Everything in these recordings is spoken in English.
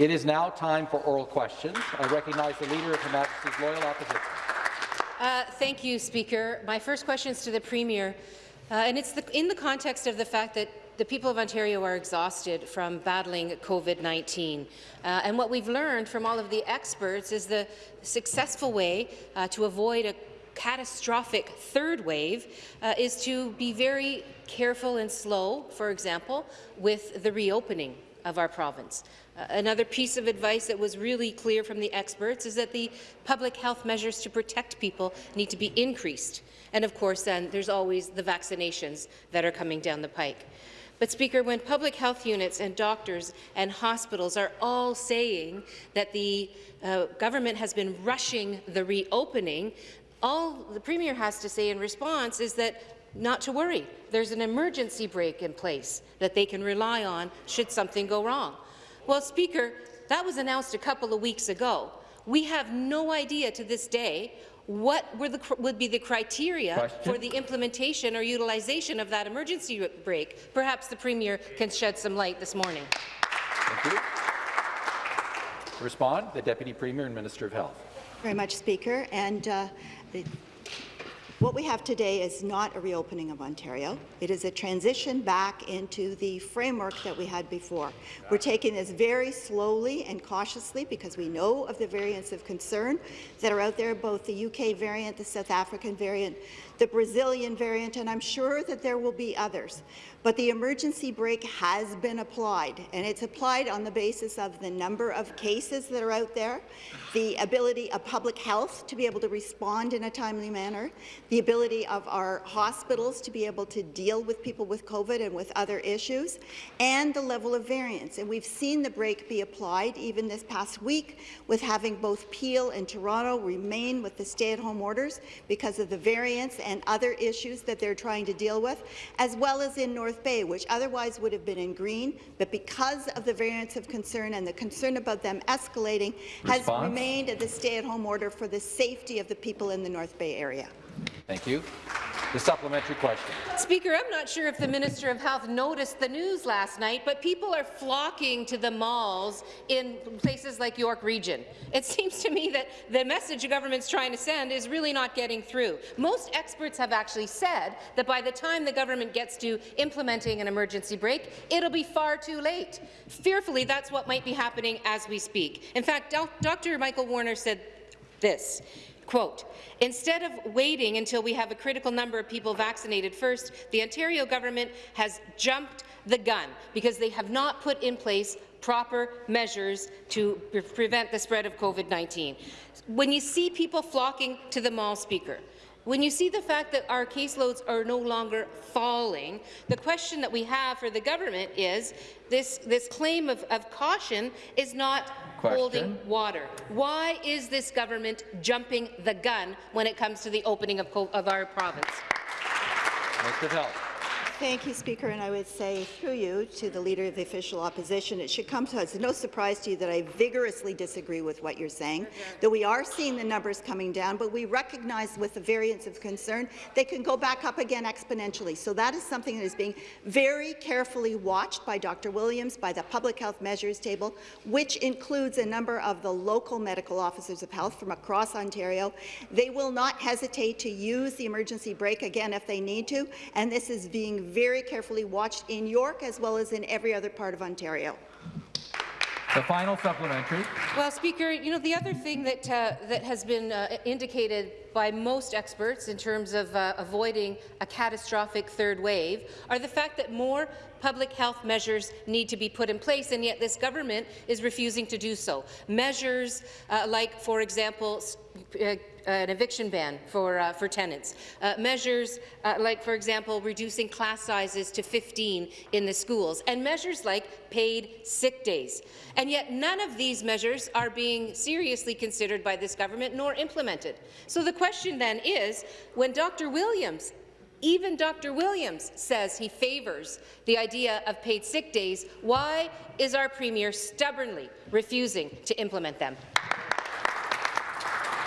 It is now time for oral questions. I recognize the Leader of Her Majesty's Loyal Opposition. Uh, thank you, Speaker. My first question is to the Premier, uh, and it's the, in the context of the fact that the people of Ontario are exhausted from battling COVID-19. Uh, and what we've learned from all of the experts is the successful way uh, to avoid a catastrophic third wave uh, is to be very careful and slow, for example, with the reopening of our province. Uh, another piece of advice that was really clear from the experts is that the public health measures to protect people need to be increased. And of course, then there's always the vaccinations that are coming down the pike. But, Speaker, when public health units and doctors and hospitals are all saying that the uh, government has been rushing the reopening, all the Premier has to say in response is that not to worry. There's an emergency brake in place that they can rely on should something go wrong. Well, Speaker, that was announced a couple of weeks ago. We have no idea to this day what the, would be the criteria Question? for the implementation or utilization of that emergency brake. Perhaps the Premier can shed some light this morning. Thank you. respond, the Deputy Premier and Minister of Health. Very much, Speaker. And uh, the what we have today is not a reopening of Ontario. It is a transition back into the framework that we had before. We're taking this very slowly and cautiously because we know of the variants of concern that are out there, both the UK variant, the South African variant, the Brazilian variant, and I'm sure that there will be others. But the emergency brake has been applied, and it's applied on the basis of the number of cases that are out there, the ability of public health to be able to respond in a timely manner, the ability of our hospitals to be able to deal with people with COVID and with other issues, and the level of variance. And we've seen the brake be applied even this past week with having both Peel and Toronto remain with the stay-at-home orders because of the variants and other issues that they're trying to deal with, as well as in North Bay, which otherwise would have been in green, but because of the variants of concern and the concern about them escalating, Response? has remained at the stay-at-home order for the safety of the people in the North Bay area. Thank you. The supplementary question. Speaker, I'm not sure if the Minister of Health noticed the news last night, but people are flocking to the malls in places like York Region. It seems to me that the message the government's trying to send is really not getting through. Most experts have actually said that by the time the government gets to implementing an emergency brake, it'll be far too late. Fearfully, that's what might be happening as we speak. In fact, Dr. Michael Warner said this. Quote, instead of waiting until we have a critical number of people vaccinated first, the Ontario government has jumped the gun because they have not put in place proper measures to pre prevent the spread of COVID-19. When you see people flocking to the mall speaker, when you see the fact that our caseloads are no longer falling, the question that we have for the government is this, this claim of, of caution is not Question. holding water. Why is this government jumping the gun when it comes to the opening of, of our province? Mr. Health. Thank you, Speaker, and I would say through you to the Leader of the Official Opposition, it should come to us no surprise to you that I vigorously disagree with what you're saying, that we are seeing the numbers coming down, but we recognize with the variants of concern, they can go back up again exponentially. So that is something that is being very carefully watched by Dr. Williams, by the Public Health Measures Table, which includes a number of the local medical officers of health from across Ontario. They will not hesitate to use the emergency brake again if they need to, and this is being very carefully watched in York as well as in every other part of Ontario. The final supplementary. Well, Speaker, you know, the other thing that, uh, that has been uh, indicated by most experts in terms of uh, avoiding a catastrophic third wave are the fact that more public health measures need to be put in place, and yet this government is refusing to do so. Measures uh, like, for example, uh, an eviction ban for, uh, for tenants. Uh, measures uh, like, for example, reducing class sizes to 15 in the schools, and measures like paid sick days. And yet none of these measures are being seriously considered by this government nor implemented. So the question then is, when Dr. Williams even Dr. Williams says he favours the idea of paid sick days. Why is our Premier stubbornly refusing to implement them?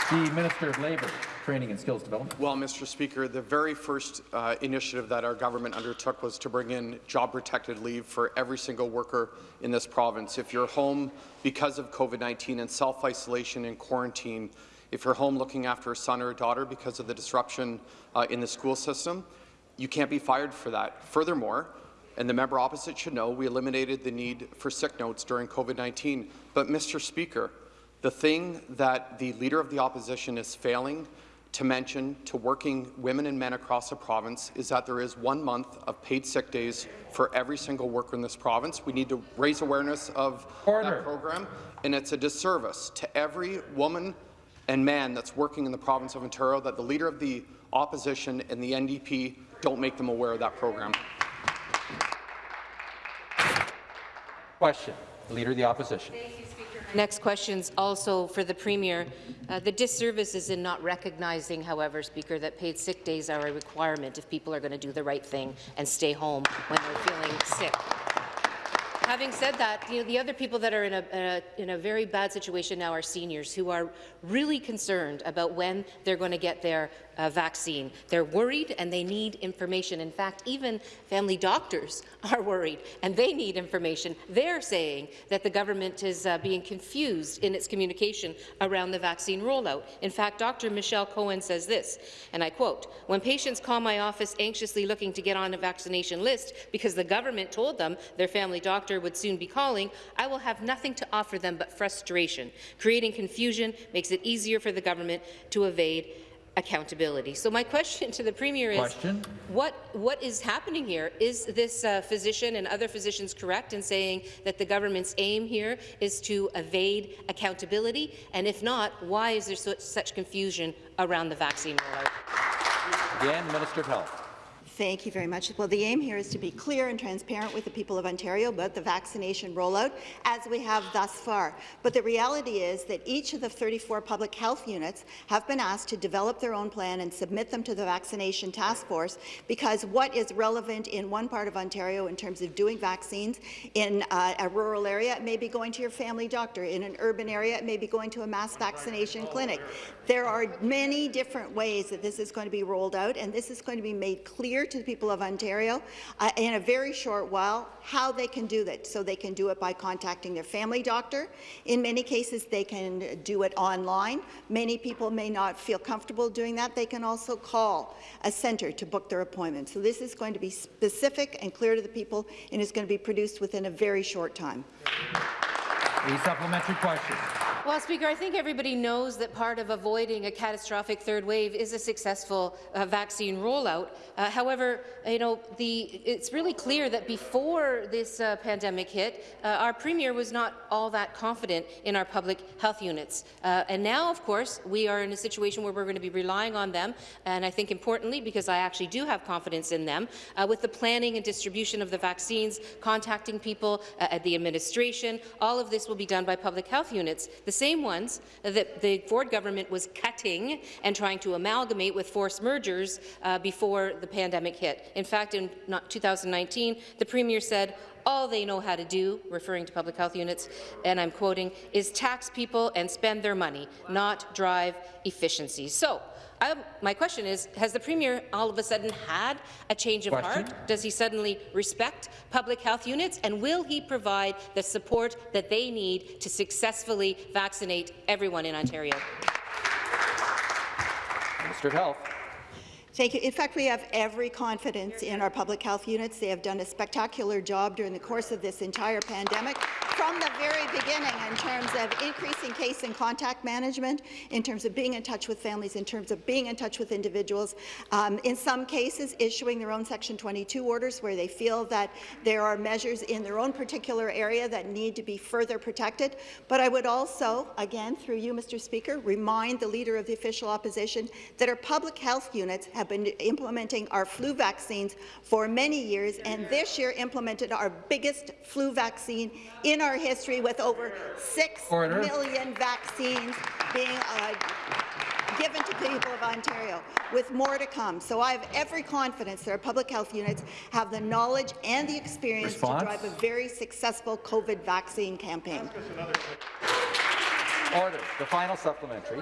The Minister of Labour. Training and Skills Development. Well, Mr. Speaker, the very first uh, initiative that our government undertook was to bring in job-protected leave for every single worker in this province. If you're home because of COVID-19 and self-isolation and quarantine, if you're home looking after a son or a daughter because of the disruption uh, in the school system, you can't be fired for that. Furthermore, and the member opposite should know, we eliminated the need for sick notes during COVID-19. But, Mr. Speaker, the thing that the Leader of the Opposition is failing to mention to working women and men across the province is that there is one month of paid sick days for every single worker in this province. We need to raise awareness of Order. that program, and it's a disservice to every woman and man that's working in the province of Ontario that the Leader of the Opposition and the NDP don't make them aware of that program. Question. The Leader of the Opposition. Next question is also for the Premier. Uh, the disservice is in not recognizing, however, Speaker, that paid sick days are a requirement if people are going to do the right thing and stay home when they're feeling sick. Having said that, you know, the other people that are in a, uh, in a very bad situation now are seniors who are really concerned about when they're going to get their uh, vaccine. They're worried and they need information. In fact, even family doctors are worried and they need information. They're saying that the government is uh, being confused in its communication around the vaccine rollout. In fact, Dr. Michelle Cohen says this, and I quote, when patients call my office anxiously looking to get on a vaccination list because the government told them their family doctor would soon be calling, I will have nothing to offer them but frustration. Creating confusion makes it easier for the government to evade accountability. So my question to the Premier is, Question. what, what is happening here? Is this uh, physician and other physicians correct in saying that the government's aim here is to evade accountability? And if not, why is there so, such confusion around the vaccine rollout? Again, Minister of Health. Thank you very much. Well, the aim here is to be clear and transparent with the people of Ontario about the vaccination rollout, as we have thus far. But the reality is that each of the 34 public health units have been asked to develop their own plan and submit them to the vaccination task force, because what is relevant in one part of Ontario in terms of doing vaccines in uh, a rural area, it may be going to your family doctor. In an urban area, it may be going to a mass vaccination clinic. There are many different ways that this is going to be rolled out, and this is going to be made clear to the people of Ontario uh, in a very short while how they can do that. So they can do it by contacting their family doctor. In many cases, they can do it online. Many people may not feel comfortable doing that. They can also call a centre to book their appointment. So this is going to be specific and clear to the people, and is going to be produced within a very short time. A supplementary question. Well, Speaker, I think everybody knows that part of avoiding a catastrophic third wave is a successful uh, vaccine rollout. Uh, however, you know, the, it's really clear that before this uh, pandemic hit, uh, our Premier was not all that confident in our public health units. Uh, and now, of course, we are in a situation where we're going to be relying on them, and I think importantly, because I actually do have confidence in them, uh, with the planning and distribution of the vaccines, contacting people at the administration, all of this will be done by public health units. The same ones that the Ford government was cutting and trying to amalgamate with forced mergers uh, before the pandemic hit. In fact, in 2019, the Premier said, all they know how to do, referring to public health units, and I'm quoting, is tax people and spend their money, not drive efficiency. So, I, my question is, has the Premier all of a sudden had a change of Question. heart? Does he suddenly respect public health units? And will he provide the support that they need to successfully vaccinate everyone in Ontario? Minister of Health. Thank you. In fact, we have every confidence in our public health units. They have done a spectacular job during the course of this entire pandemic from the very beginning in terms of increasing case and contact management, in terms of being in touch with families, in terms of being in touch with individuals, um, in some cases issuing their own Section 22 orders where they feel that there are measures in their own particular area that need to be further protected. But I would also, again, through you, Mr. Speaker, remind the Leader of the Official Opposition that our public health units have been implementing our flu vaccines for many years, and this year implemented our biggest flu vaccine in our history with over six Order. million vaccines being uh, given to people of Ontario, with more to come. So I have every confidence that our public health units have the knowledge and the experience Response? to drive a very successful COVID vaccine campaign. Order. The final supplementary.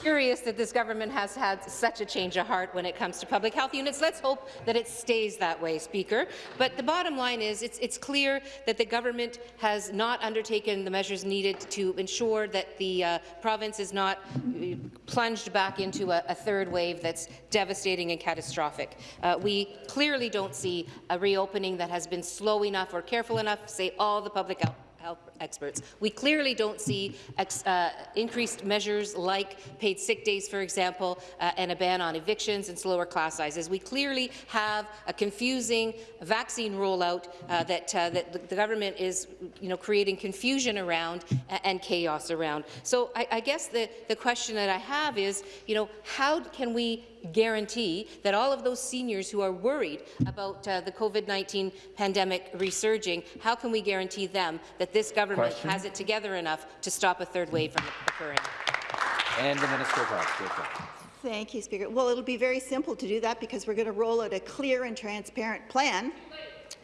Curious that this government has had such a change of heart when it comes to public health units. Let's hope that it stays that way, Speaker. But the bottom line is it's, it's clear that the government has not undertaken the measures needed to ensure that the uh, province is not uh, plunged back into a, a, third wave that's devastating and catastrophic. Uh, we clearly don't see a reopening that has been slow enough or careful enough, say all the public health health experts. We clearly don't see ex, uh, increased measures like paid sick days, for example, uh, and a ban on evictions and slower class sizes. We clearly have a confusing vaccine rollout uh, that, uh, that the government is you know, creating confusion around and chaos around. So I, I guess the, the question that I have is, you know, how can we guarantee that all of those seniors who are worried about uh, the COVID-19 pandemic resurging, how can we guarantee them that this government Question. has it together enough to stop a third wave from occurring? And the Minister of Health. Thank you, Speaker. Well, it'll be very simple to do that because we're going to roll out a clear and transparent plan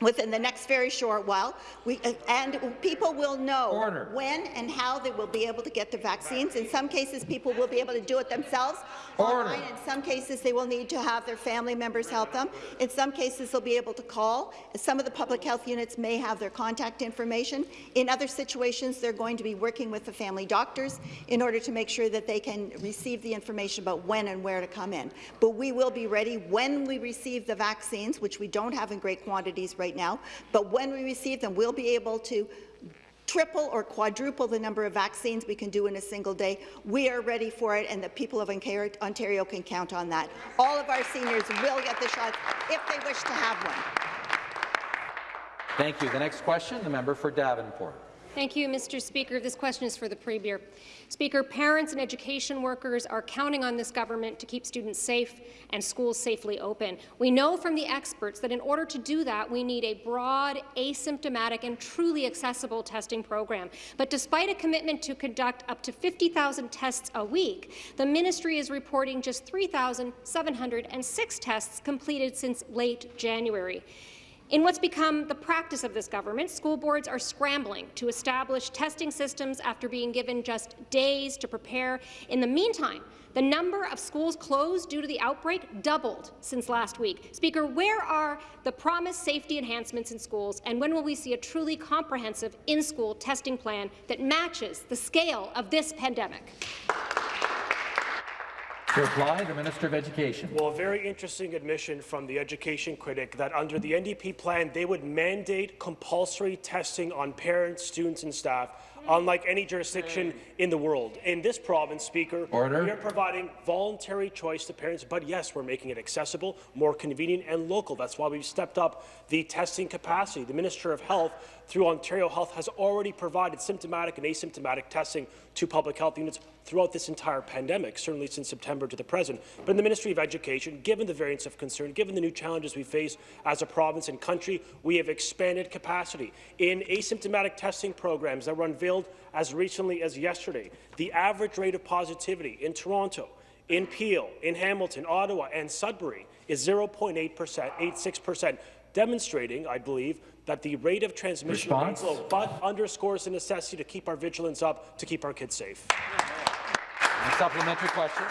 within the next very short while. We, uh, and people will know Order. when and how they will be able to get the vaccines. In some cases, people will be able to do it themselves Order. online. In some cases, they will need to have their family members help them. In some cases, they'll be able to call. Some of the public health units may have their contact information. In other situations, they're going to be working with the family doctors in order to make sure that they can receive the information about when and where to come in. But we will be ready when we receive the vaccines, which we don't have in great quantities right now, but when we receive them, we'll be able to triple or quadruple the number of vaccines we can do in a single day. We are ready for it, and the people of Ontario can count on that. All of our seniors will get the shot if they wish to have one. Thank you. The next question, the member for Davenport. Thank you, Mr. Speaker. This question is for the Premier. Speaker, parents and education workers are counting on this government to keep students safe and schools safely open. We know from the experts that in order to do that, we need a broad, asymptomatic and truly accessible testing program. But despite a commitment to conduct up to 50,000 tests a week, the ministry is reporting just 3,706 tests completed since late January. In what's become the practice of this government, school boards are scrambling to establish testing systems after being given just days to prepare. In the meantime, the number of schools closed due to the outbreak doubled since last week. Speaker, where are the promised safety enhancements in schools, and when will we see a truly comprehensive in-school testing plan that matches the scale of this pandemic? To reply, the Minister of Education. Well, a very interesting admission from the education critic that under the NDP plan, they would mandate compulsory testing on parents, students and staff unlike any jurisdiction in the world. In this province, Speaker, Order. we are providing voluntary choice to parents, but yes, we're making it accessible, more convenient and local. That's why we've stepped up the testing capacity. The Minister of Health, through Ontario Health, has already provided symptomatic and asymptomatic testing to public health units throughout this entire pandemic, certainly since September to the present. But in the Ministry of Education, given the variants of concern, given the new challenges we face as a province and country, we have expanded capacity in asymptomatic testing programs that were unveiled as recently as yesterday. The average rate of positivity in Toronto, in Peel, in Hamilton, Ottawa, and Sudbury is 0.8 percent, 86 percent, demonstrating, I believe, that the rate of transmission Response? is low, but underscores the necessity to keep our vigilance up to keep our kids safe. A supplementary question.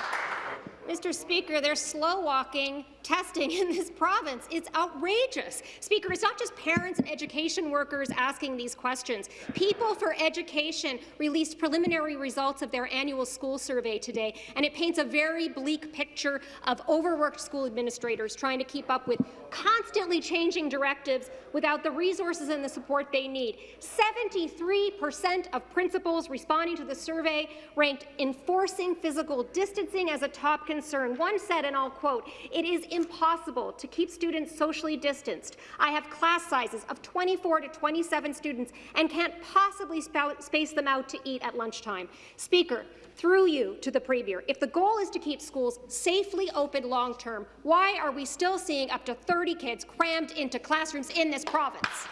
Mr. Speaker, they're slow walking testing in this province. It's outrageous. Speaker, it's not just parents and education workers asking these questions. People for Education released preliminary results of their annual school survey today, and it paints a very bleak picture of overworked school administrators trying to keep up with constantly changing directives without the resources and the support they need. 73 percent of principals responding to the survey ranked enforcing physical distancing as a top concern. One said, and I'll quote, it is impossible to keep students socially distanced. I have class sizes of 24 to 27 students and can't possibly space them out to eat at lunchtime. Speaker, through you to the Premier, if the goal is to keep schools safely open long-term, why are we still seeing up to 30 kids crammed into classrooms in this province?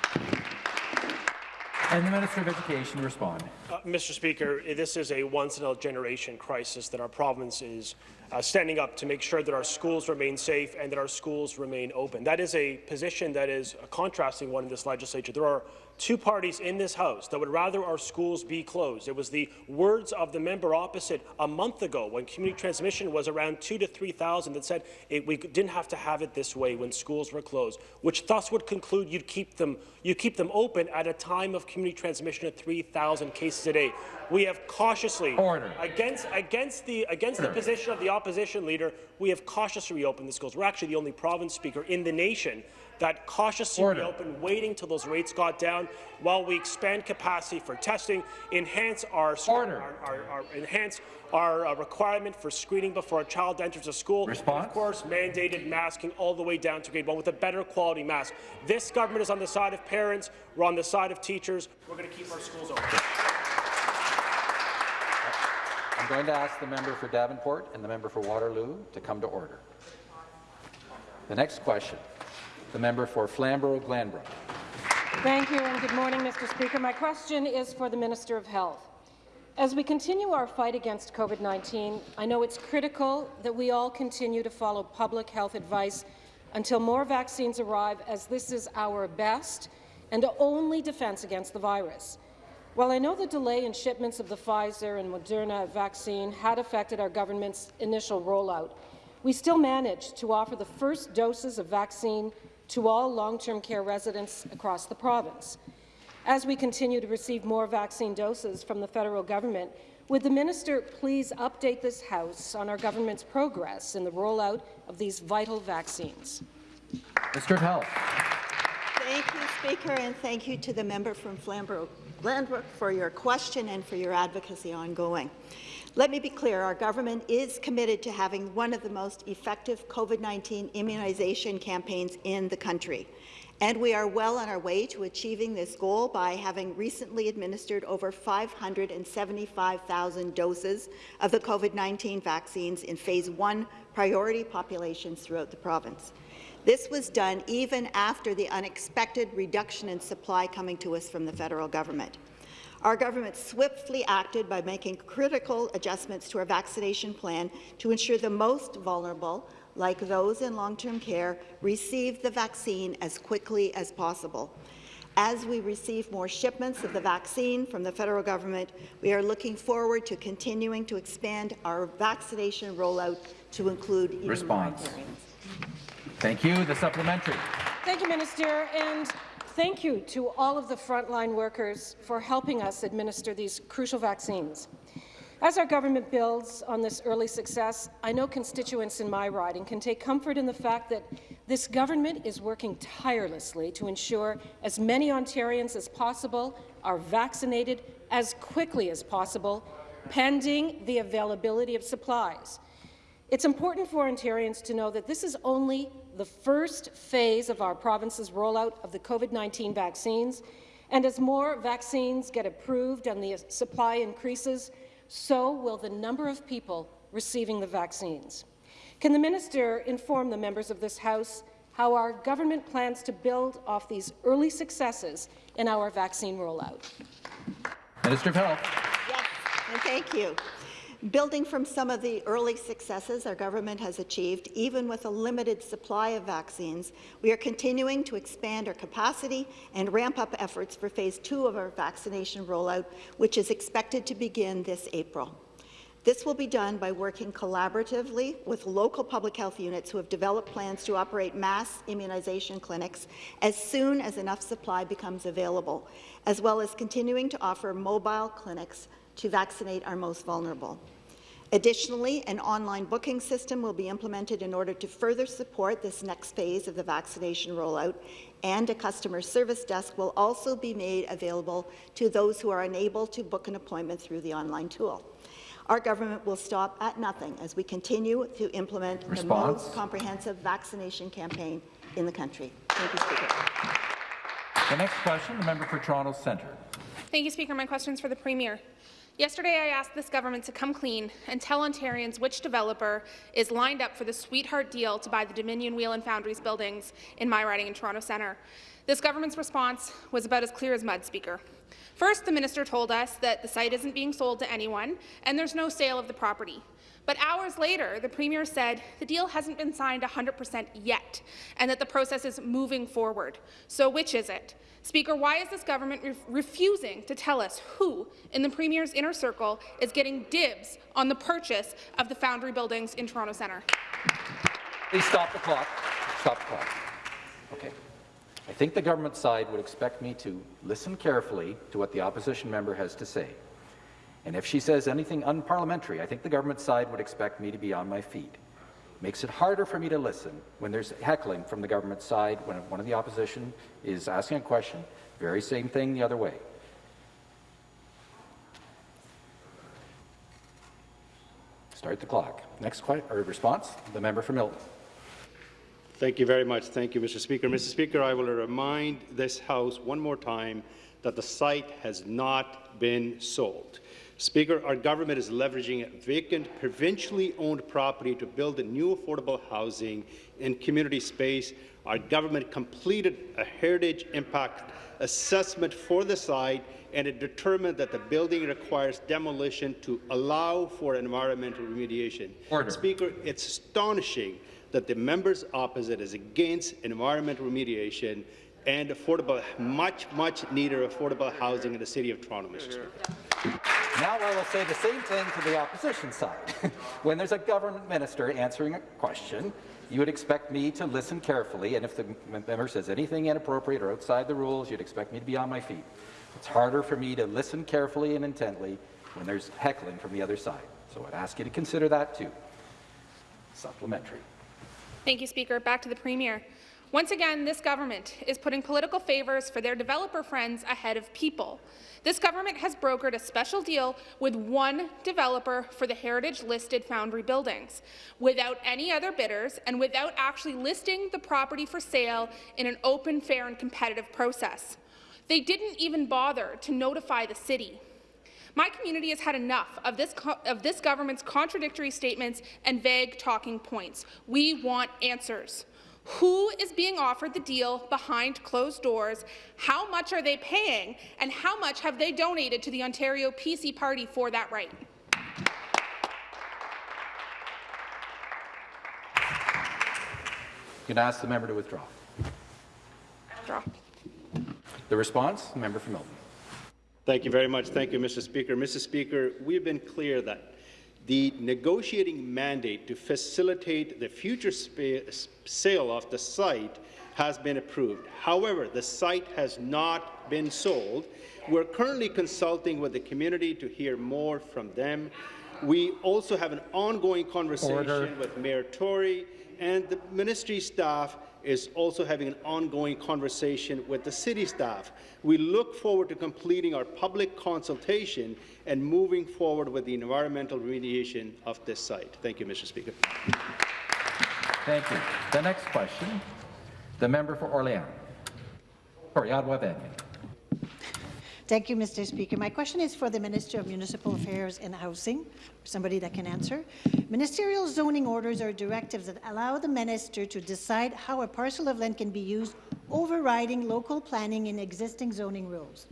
And the Minister of Education respond. Uh, Mr. Speaker, this is a once-in-a-generation crisis that our province is uh, standing up to make sure that our schools remain safe and that our schools remain open. That is a position that is a contrasting one in this legislature. There are two parties in this House that would rather our schools be closed. It was the words of the member opposite a month ago when community transmission was around two to 3,000 that said it, we didn't have to have it this way when schools were closed, which thus would conclude you'd keep them, you keep them open at a time of community transmission of 3,000 cases a day. We have cautiously, Order. against, against, the, against the position of the opposition leader, we have cautiously reopened the schools. We're actually the only province speaker in the nation that cautiously Order. reopened, waiting till those rates got down, while we expand capacity for testing, enhance our Order. our, our, our enhance our uh, requirement for screening before a child enters a school. Response? Of course, mandated masking all the way down to grade one with a better quality mask. This government is on the side of parents. We're on the side of teachers. We're going to keep our schools open. I'm going to ask the member for Davenport and the member for Waterloo to come to order. The next question, the member for Flamborough-Glanbrook. Thank you and good morning, Mr. Speaker. My question is for the Minister of Health. As we continue our fight against COVID-19, I know it's critical that we all continue to follow public health advice until more vaccines arrive, as this is our best and only defense against the virus. While I know the delay in shipments of the Pfizer and Moderna vaccine had affected our government's initial rollout, we still managed to offer the first doses of vaccine to all long-term care residents across the province. As we continue to receive more vaccine doses from the federal government, would the minister please update this House on our government's progress in the rollout of these vital vaccines? Mr. of Health. Thank you, Speaker, and thank you to the member from Flamborough-Glanbrook for your question and for your advocacy ongoing. Let me be clear, our government is committed to having one of the most effective COVID-19 immunization campaigns in the country. And we are well on our way to achieving this goal by having recently administered over 575,000 doses of the COVID-19 vaccines in phase one priority populations throughout the province. This was done even after the unexpected reduction in supply coming to us from the federal government. Our government swiftly acted by making critical adjustments to our vaccination plan to ensure the most vulnerable, like those in long-term care, receive the vaccine as quickly as possible. As we receive more shipments of the vaccine from the federal government, we are looking forward to continuing to expand our vaccination rollout to include even Response. more Ontarians. Thank you. The supplementary. Thank you, Minister, and thank you to all of the frontline workers for helping us administer these crucial vaccines. As our government builds on this early success, I know constituents in my riding can take comfort in the fact that this government is working tirelessly to ensure as many Ontarians as possible are vaccinated as quickly as possible, pending the availability of supplies. It's important for Ontarians to know that this is only the first phase of our province's rollout of the COVID-19 vaccines, and as more vaccines get approved and the supply increases, so will the number of people receiving the vaccines. Can the minister inform the members of this House how our government plans to build off these early successes in our vaccine rollout? Minister of Health. Yes, and thank you. Building from some of the early successes our government has achieved, even with a limited supply of vaccines, we are continuing to expand our capacity and ramp up efforts for phase two of our vaccination rollout, which is expected to begin this April. This will be done by working collaboratively with local public health units who have developed plans to operate mass immunization clinics as soon as enough supply becomes available, as well as continuing to offer mobile clinics to vaccinate our most vulnerable. Additionally, an online booking system will be implemented in order to further support this next phase of the vaccination rollout, and a customer service desk will also be made available to those who are unable to book an appointment through the online tool. Our government will stop at nothing as we continue to implement the most comprehensive vaccination campaign in the country. Thank you, Speaker. The next question, the member for Toronto Centre. Thank you, Speaker. My question is for the Premier. Yesterday, I asked this government to come clean and tell Ontarians which developer is lined up for the sweetheart deal to buy the Dominion Wheel and Foundries buildings in my riding in Toronto Centre. This government's response was about as clear as mud, Speaker. First, the minister told us that the site isn't being sold to anyone and there's no sale of the property. But hours later, the Premier said the deal hasn't been signed 100% yet and that the process is moving forward. So which is it? Speaker, why is this government re refusing to tell us who in the Premier's inner circle is getting dibs on the purchase of the Foundry buildings in Toronto Centre? Please stop the clock. Stop the clock. Okay. I think the government side would expect me to listen carefully to what the opposition member has to say. And if she says anything unparliamentary, I think the government side would expect me to be on my feet. Makes it harder for me to listen when there's heckling from the government side, when one of the opposition is asking a question, very same thing the other way. Start the clock. Next response, the member for Milton. Thank you very much. Thank you, Mr. Speaker. Mr. Speaker, I will remind this House one more time that the site has not been sold. Speaker, our government is leveraging vacant, provincially owned property to build new affordable housing and community space. Our government completed a heritage impact assessment for the site and it determined that the building requires demolition to allow for environmental remediation. Order. Speaker, it's astonishing that the members opposite is against environmental remediation and affordable, much, much needed affordable housing in the City of Toronto, Mr. Speaker. Now I will say the same thing to the opposition side. when there's a government minister answering a question, you would expect me to listen carefully, and if the member says anything inappropriate or outside the rules, you'd expect me to be on my feet. It's harder for me to listen carefully and intently when there's heckling from the other side. So I'd ask you to consider that too. Supplementary. Thank you, Speaker. Back to the Premier. Once again, this government is putting political favours for their developer friends ahead of people. This government has brokered a special deal with one developer for the heritage-listed Foundry buildings, without any other bidders and without actually listing the property for sale in an open, fair and competitive process. They didn't even bother to notify the city. My community has had enough of this, of this government's contradictory statements and vague talking points. We want answers. Who is being offered the deal behind closed doors? How much are they paying? And how much have they donated to the Ontario PC Party for that right? You can ask the member to withdraw. Withdraw. The response, the member for Milton. Thank you very much. Thank you, Mr. Speaker. Mr. Speaker, we've been clear that the negotiating mandate to facilitate the future sale of the site has been approved. However, the site has not been sold. We're currently consulting with the community to hear more from them. We also have an ongoing conversation Order. with Mayor Tory and the ministry staff is also having an ongoing conversation with the city staff. We look forward to completing our public consultation and moving forward with the environmental remediation of this site. Thank you, Mr. Speaker. Thank you. The next question, the member for Orléans. Sorry, Ottawa Vanier. Thank you, Mr. Speaker. My question is for the Minister of Municipal Affairs and Housing, somebody that can answer. Ministerial zoning orders are directives that allow the minister to decide how a parcel of land can be used, overriding local planning and existing zoning rules.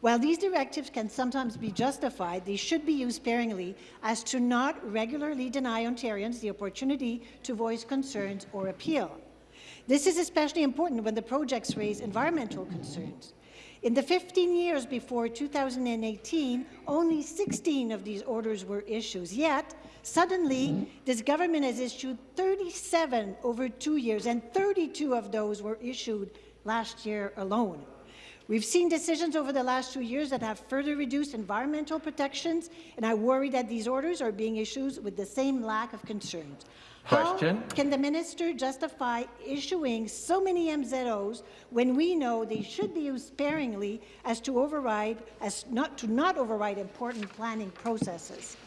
While these directives can sometimes be justified, they should be used sparingly as to not regularly deny Ontarians the opportunity to voice concerns or appeal. This is especially important when the projects raise environmental concerns. In the 15 years before 2018, only 16 of these orders were issued. Yet, suddenly, this government has issued 37 over two years, and 32 of those were issued last year alone. We've seen decisions over the last two years that have further reduced environmental protections, and I worry that these orders are being issued with the same lack of concerns. Question. How can the minister justify issuing so many MZOs when we know they should be used sparingly as to override, as not to not override important planning processes?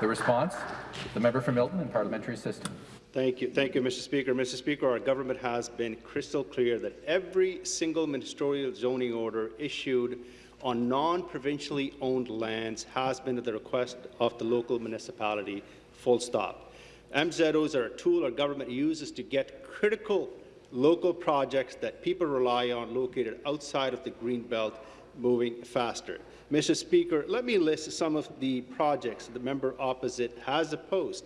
The response, the member for Milton and parliamentary assistant. Thank you. Thank you, Mr. Speaker. Mr. Speaker, our government has been crystal clear that every single ministerial zoning order issued on non-provincially owned lands has been at the request of the local municipality, full stop. MZOs are a tool our government uses to get critical local projects that people rely on located outside of the Greenbelt moving faster. Mr. Speaker, let me list some of the projects the member opposite has opposed.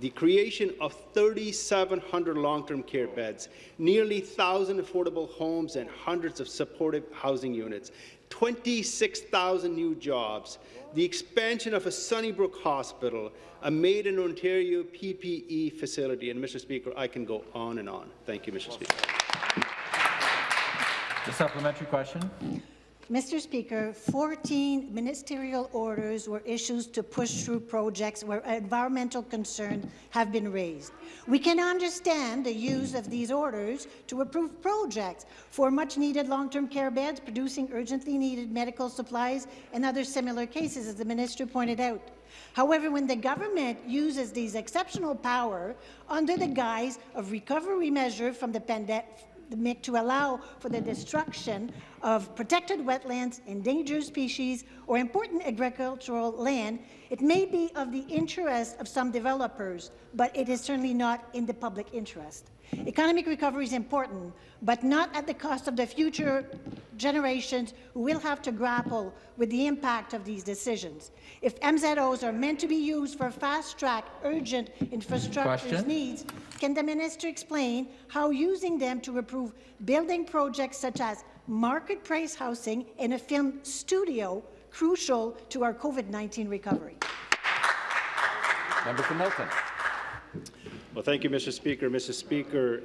The creation of 3,700 long-term care beds, nearly 1,000 affordable homes and hundreds of supportive housing units, 26,000 new jobs, the expansion of a Sunnybrook Hospital, a Made in Ontario PPE facility, and Mr. Speaker, I can go on and on. Thank you, Mr. Speaker. The supplementary question. Mr. Speaker, 14 ministerial orders were issued to push through projects where environmental concerns have been raised. We can understand the use of these orders to approve projects for much-needed long-term care beds, producing urgently needed medical supplies, and other similar cases, as the minister pointed out. However, when the government uses these exceptional power under the guise of recovery measure from the pandemic to allow for the destruction of protected wetlands, endangered species, or important agricultural land, it may be of the interest of some developers, but it is certainly not in the public interest. Economic recovery is important, but not at the cost of the future generations who will have to grapple with the impact of these decisions. If MZOs are meant to be used for fast-track, urgent infrastructure needs, can the minister explain how using them to approve building projects such as market price housing and a film studio crucial to our COVID-19 recovery? Member for Milton. Well, thank you, Mr. Speaker. Mr. Speaker,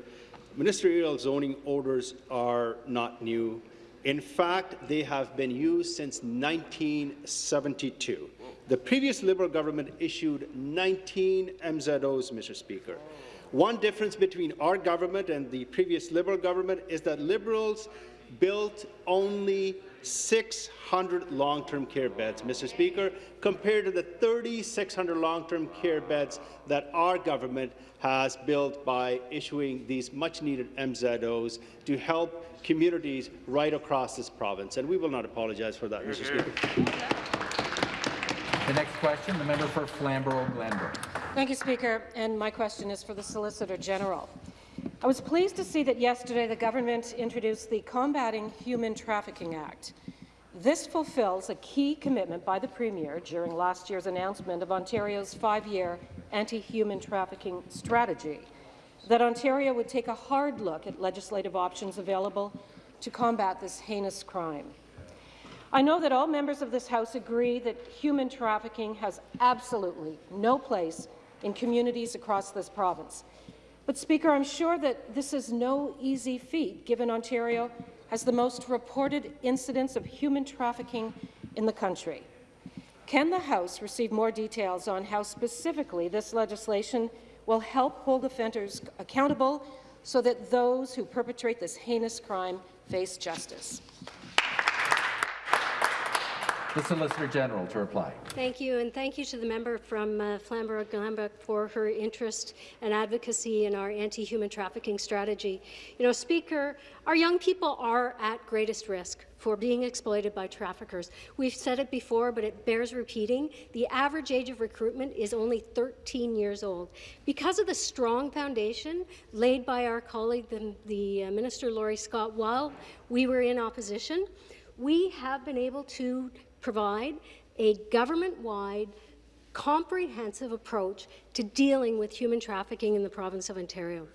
ministerial zoning orders are not new. In fact, they have been used since 1972. The previous Liberal government issued 19 MZOs, Mr. Speaker. One difference between our government and the previous Liberal government is that Liberals built only 600 long-term care beds, Mr. Speaker, compared to the 3,600 long-term care beds that our government has built by issuing these much-needed MZOs to help communities right across this province. And we will not apologize for that, Mr. Speaker. The next question, the member for Flamborough-Glanbrook. Thank you, Speaker. And my question is for the Solicitor General. I was pleased to see that yesterday the government introduced the Combating Human Trafficking Act. This fulfills a key commitment by the Premier during last year's announcement of Ontario's five-year anti-human trafficking strategy, that Ontario would take a hard look at legislative options available to combat this heinous crime. I know that all members of this House agree that human trafficking has absolutely no place in communities across this province. But, Speaker, I'm sure that this is no easy feat, given Ontario has the most reported incidents of human trafficking in the country. Can the House receive more details on how specifically this legislation will help hold offenders accountable so that those who perpetrate this heinous crime face justice? The Solicitor General to reply. Thank you, and thank you to the member from uh, Flamborough-Glanbrook for her interest and advocacy in our anti-human trafficking strategy. You know, Speaker, our young people are at greatest risk for being exploited by traffickers. We've said it before, but it bears repeating. The average age of recruitment is only 13 years old. Because of the strong foundation laid by our colleague, the, the uh, Minister Laurie Scott, while we were in opposition, we have been able to provide a government-wide comprehensive approach to dealing with human trafficking in the province of Ontario.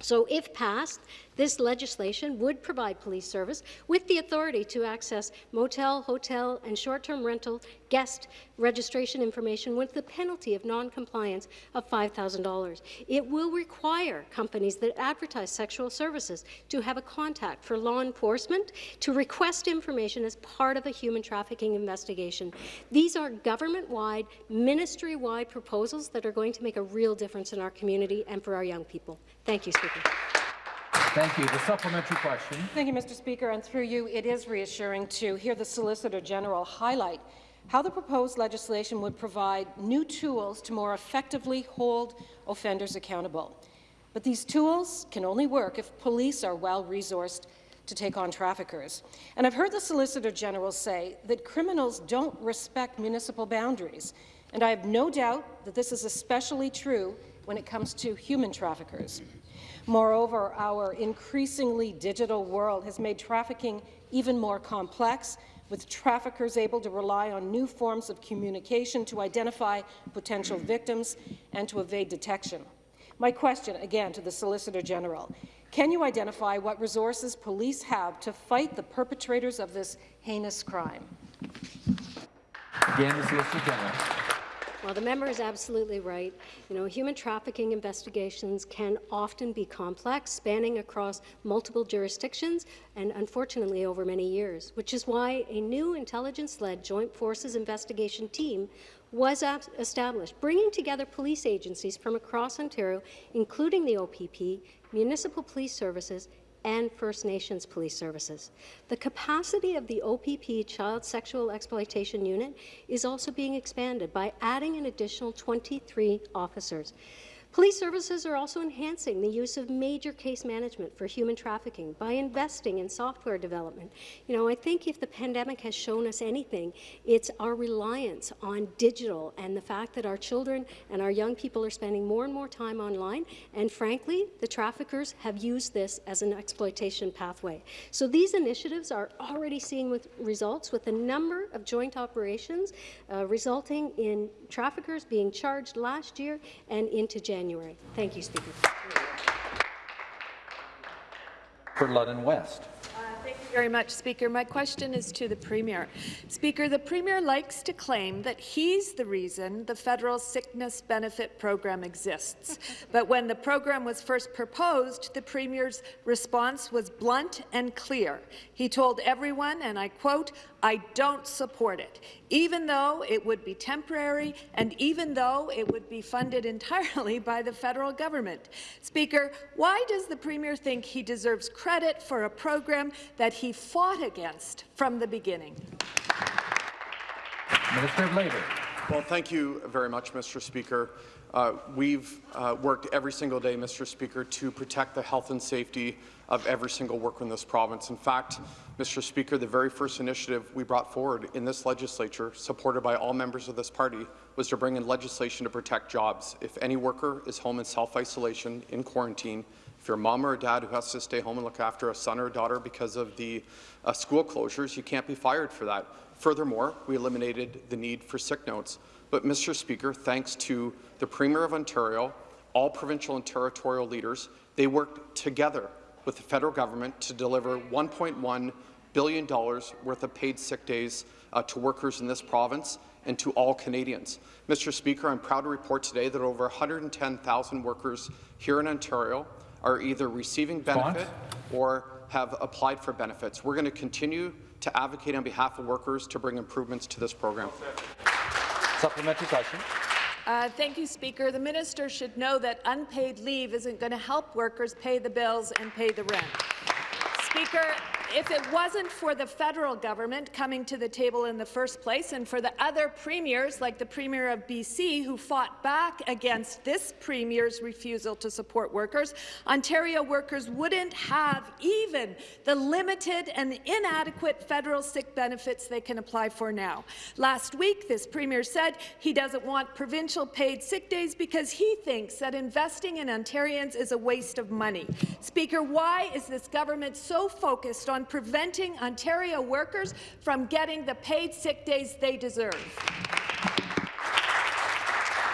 So if passed, this legislation would provide police service with the authority to access motel, hotel, and short-term rental guest registration information with the penalty of non-compliance of $5,000. It will require companies that advertise sexual services to have a contact for law enforcement to request information as part of a human trafficking investigation. These are government-wide, ministry-wide proposals that are going to make a real difference in our community and for our young people. Thank you, Speaker. Thank you. The supplementary question. Thank you, Mr. Speaker. And through you, it is reassuring to hear the Solicitor General highlight how the proposed legislation would provide new tools to more effectively hold offenders accountable. But these tools can only work if police are well-resourced to take on traffickers. And I've heard the Solicitor General say that criminals don't respect municipal boundaries, and I have no doubt that this is especially true when it comes to human traffickers. Moreover, our increasingly digital world has made trafficking even more complex, with traffickers able to rely on new forms of communication to identify potential victims and to evade detection. My question, again, to the Solicitor General. Can you identify what resources police have to fight the perpetrators of this heinous crime? Again, the Solicitor General. Well, the member is absolutely right. You know, human trafficking investigations can often be complex, spanning across multiple jurisdictions and unfortunately over many years, which is why a new intelligence-led Joint Forces investigation team was established, bringing together police agencies from across Ontario, including the OPP, municipal police services, and First Nations police services. The capacity of the OPP Child Sexual Exploitation Unit is also being expanded by adding an additional 23 officers. Police services are also enhancing the use of major case management for human trafficking by investing in software development. You know, I think if the pandemic has shown us anything, it's our reliance on digital and the fact that our children and our young people are spending more and more time online, and frankly, the traffickers have used this as an exploitation pathway. So these initiatives are already seeing with results with a number of joint operations uh, resulting in traffickers being charged last year and into January. Thank you, Speaker. For London West. Uh, thank you very much, Speaker. My question is to the Premier. Speaker, the Premier likes to claim that he's the reason the federal sickness benefit program exists. but when the program was first proposed, the Premier's response was blunt and clear. He told everyone, and I quote, I don't support it, even though it would be temporary and even though it would be funded entirely by the federal government. Speaker, why does the Premier think he deserves credit for a program that he fought against from the beginning? Minister of Labour. Well, thank you very much, Mr. Speaker. Uh, we've uh, worked every single day, Mr. Speaker, to protect the health and safety of every single worker in this province. In fact, Mr. Speaker, the very first initiative we brought forward in this legislature, supported by all members of this party, was to bring in legislation to protect jobs. If any worker is home in self-isolation, in quarantine, if you're a mom or a dad who has to stay home and look after a son or a daughter because of the uh, school closures, you can't be fired for that. Furthermore, we eliminated the need for sick notes. But, Mr. Speaker, thanks to the Premier of Ontario, all provincial and territorial leaders, they worked together with the federal government to deliver $1.1 billion worth of paid sick days uh, to workers in this province and to all Canadians. Mr. Speaker, I'm proud to report today that over 110,000 workers here in Ontario are either receiving benefit or have applied for benefits. We're going to continue to advocate on behalf of workers to bring improvements to this program. Supplementary question. Uh, thank you, Speaker. The minister should know that unpaid leave isn't going to help workers pay the bills and pay the rent. Speaker, if it wasn't for the federal government coming to the table in the first place and for the other premiers, like the Premier of BC, who fought back against this Premier's refusal to support workers, Ontario workers wouldn't have even the limited and inadequate federal sick benefits they can apply for now. Last week, this Premier said he doesn't want provincial paid sick days because he thinks that investing in Ontarians is a waste of money. Speaker, why is this government so focused on preventing Ontario workers from getting the paid sick days they deserve?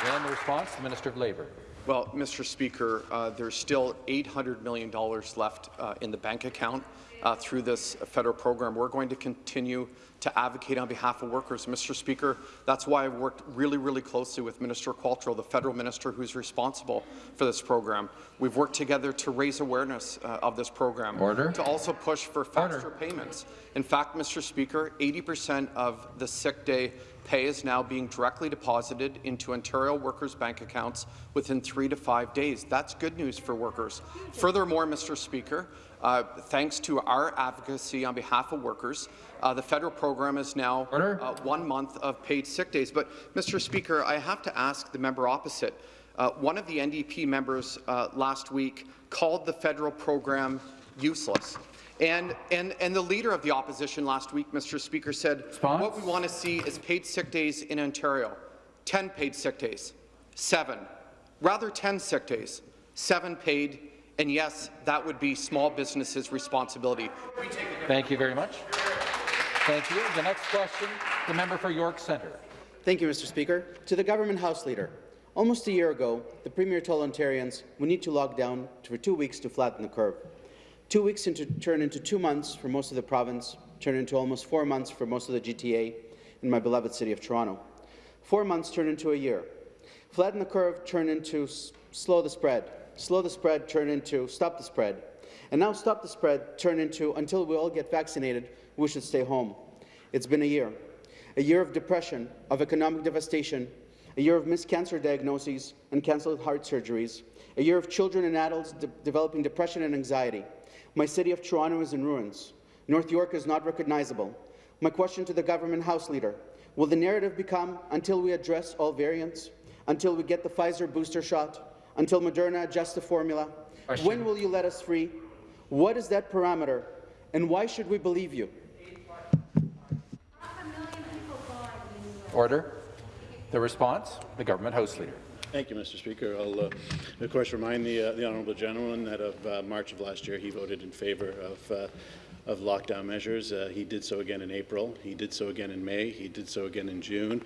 And the response, the Minister of Labour. Well, Mr. Speaker, uh, there's still $800 million left uh, in the bank account uh, through this federal program. We're going to continue to advocate on behalf of workers. Mr. Speaker, that's why I've worked really, really closely with Minister Qualtrough, the federal minister who's responsible for this program. We've worked together to raise awareness uh, of this program, Order. to also push for faster Order. payments. In fact, Mr. Speaker, 80% of the sick day pay is now being directly deposited into Ontario workers' bank accounts within three to five days. That's good news for workers. Furthermore, Mr. Speaker, uh, thanks to our advocacy on behalf of workers, uh, the federal program is now uh, one month of paid sick days. But, Mr. Speaker, I have to ask the member opposite. Uh, one of the NDP members uh, last week called the federal program useless. And, and, and the leader of the opposition last week, Mr. Speaker, said Response? what we want to see is paid sick days in Ontario. 10 paid sick days, seven. Rather 10 sick days, seven paid And yes, that would be small businesses' responsibility. Thank you very much. Thank you. The next question, the member for York Centre. Thank you, Mr. Speaker. To the Government House Leader, almost a year ago, the Premier told Ontarians we need to lock down for two weeks to flatten the curve. Two weeks into, turn into two months for most of the province, turn into almost four months for most of the GTA in my beloved city of Toronto. Four months turn into a year. Flatten the curve turn into slow the spread. Slow the spread turn into stop the spread. And now stop the spread turn into until we all get vaccinated, we should stay home. It's been a year. A year of depression, of economic devastation, a year of missed cancer diagnoses and cancelled heart surgeries, a year of children and adults de developing depression and anxiety. My city of Toronto is in ruins. North York is not recognizable. My question to the government House Leader, will the narrative become until we address all variants, until we get the Pfizer booster shot, until Moderna adjusts the formula? Question. When will you let us free? What is that parameter, and why should we believe you? Order. The response, the government House Leader. Thank you, Mr. Speaker. I'll, uh, of course, remind the, uh, the honourable gentleman that of uh, March of last year he voted in favour of, uh, of lockdown measures. Uh, he did so again in April. He did so again in May. He did so again in June.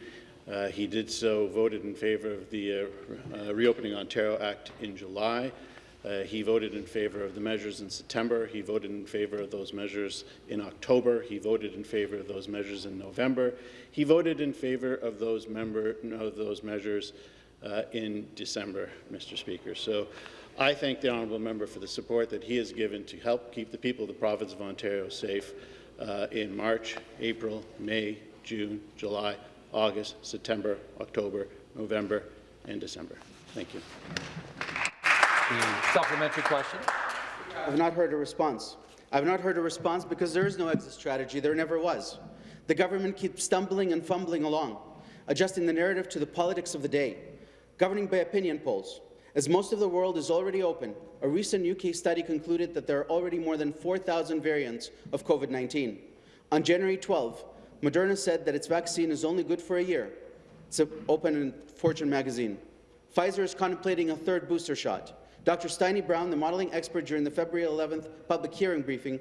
Uh, he did so, voted in favour of the Reopening Ontario Act in July. He voted in favour of the measures in September. He voted in favour of those measures in October. He voted in favour of those measures in November. He voted in favour of those, member, of those measures uh, in December, Mr. Speaker. So I thank the honourable member for the support that he has given to help keep the people of the province of Ontario safe uh, in March, April, May, June, July, August, September, October, November, and December. Thank you. The supplementary question. I've not heard a response. I've not heard a response because there is no exit strategy. There never was. The government keeps stumbling and fumbling along, adjusting the narrative to the politics of the day, governing by opinion polls. As most of the world is already open, a recent UK study concluded that there are already more than 4,000 variants of COVID-19. On January 12, Moderna said that its vaccine is only good for a year. It's open in Fortune magazine. Pfizer is contemplating a third booster shot. Dr. Steini Brown, the modelling expert during the February 11th public hearing briefing,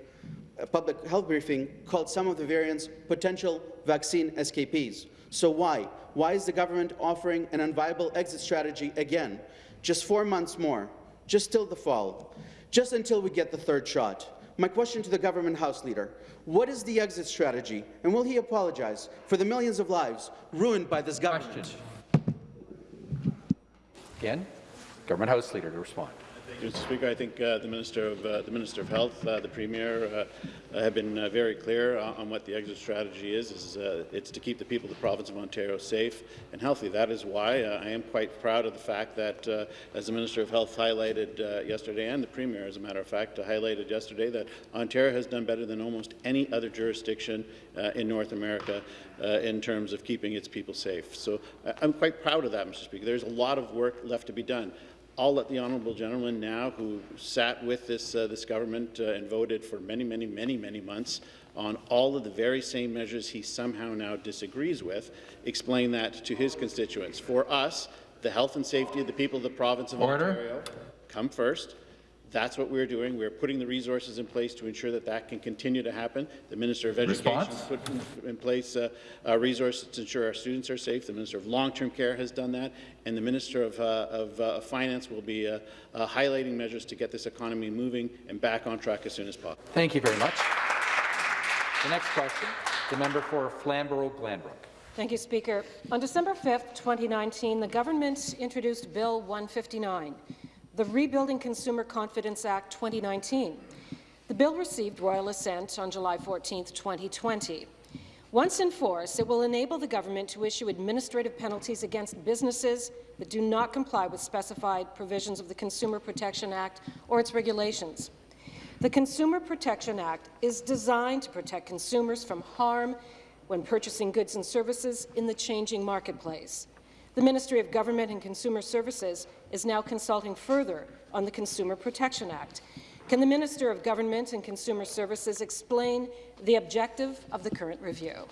uh, public health briefing, called some of the variants potential vaccine escapees. So why? Why is the government offering an unviable exit strategy again? Just four months more, just till the fall, just until we get the third shot. My question to the government House Leader, what is the exit strategy, and will he apologize for the millions of lives ruined by this government? Question. Again? Government House Leader to respond. Mr. Speaker, I think uh, the Minister of uh, the Minister of Health, uh, the Premier, uh, have been uh, very clear on what the exit strategy is. is uh, it's to keep the people of the province of Ontario safe and healthy. That is why I am quite proud of the fact that, as the Minister of Health highlighted yesterday, and the Premier, as a matter of fact, highlighted yesterday, that Ontario has done better than almost any other jurisdiction in North America in terms of keeping its people safe. So I'm quite proud of that, Mr. Speaker. There's a lot of work left to be done. I'll let the honourable gentleman now, who sat with this, uh, this government uh, and voted for many, many, many, many months on all of the very same measures he somehow now disagrees with, explain that to his constituents. For us, the health and safety of the people of the province of Order. Ontario come first. That's what we're doing. We're putting the resources in place to ensure that that can continue to happen. The Minister of Education Response? put in, in place uh, uh, resources to ensure our students are safe. The Minister of Long-Term Care has done that, and the Minister of, uh, of uh, Finance will be uh, uh, highlighting measures to get this economy moving and back on track as soon as possible. Thank you very much. The next question, the member for Flamborough-Glanbrook. Thank you, Speaker. On December 5, 2019, the government introduced Bill 159, the Rebuilding Consumer Confidence Act 2019. The bill received royal assent on July 14, 2020. Once in force, it will enable the government to issue administrative penalties against businesses that do not comply with specified provisions of the Consumer Protection Act or its regulations. The Consumer Protection Act is designed to protect consumers from harm when purchasing goods and services in the changing marketplace. The Ministry of Government and Consumer Services is now consulting further on the Consumer Protection Act. Can the Minister of Government and Consumer Services explain the objective of the current review?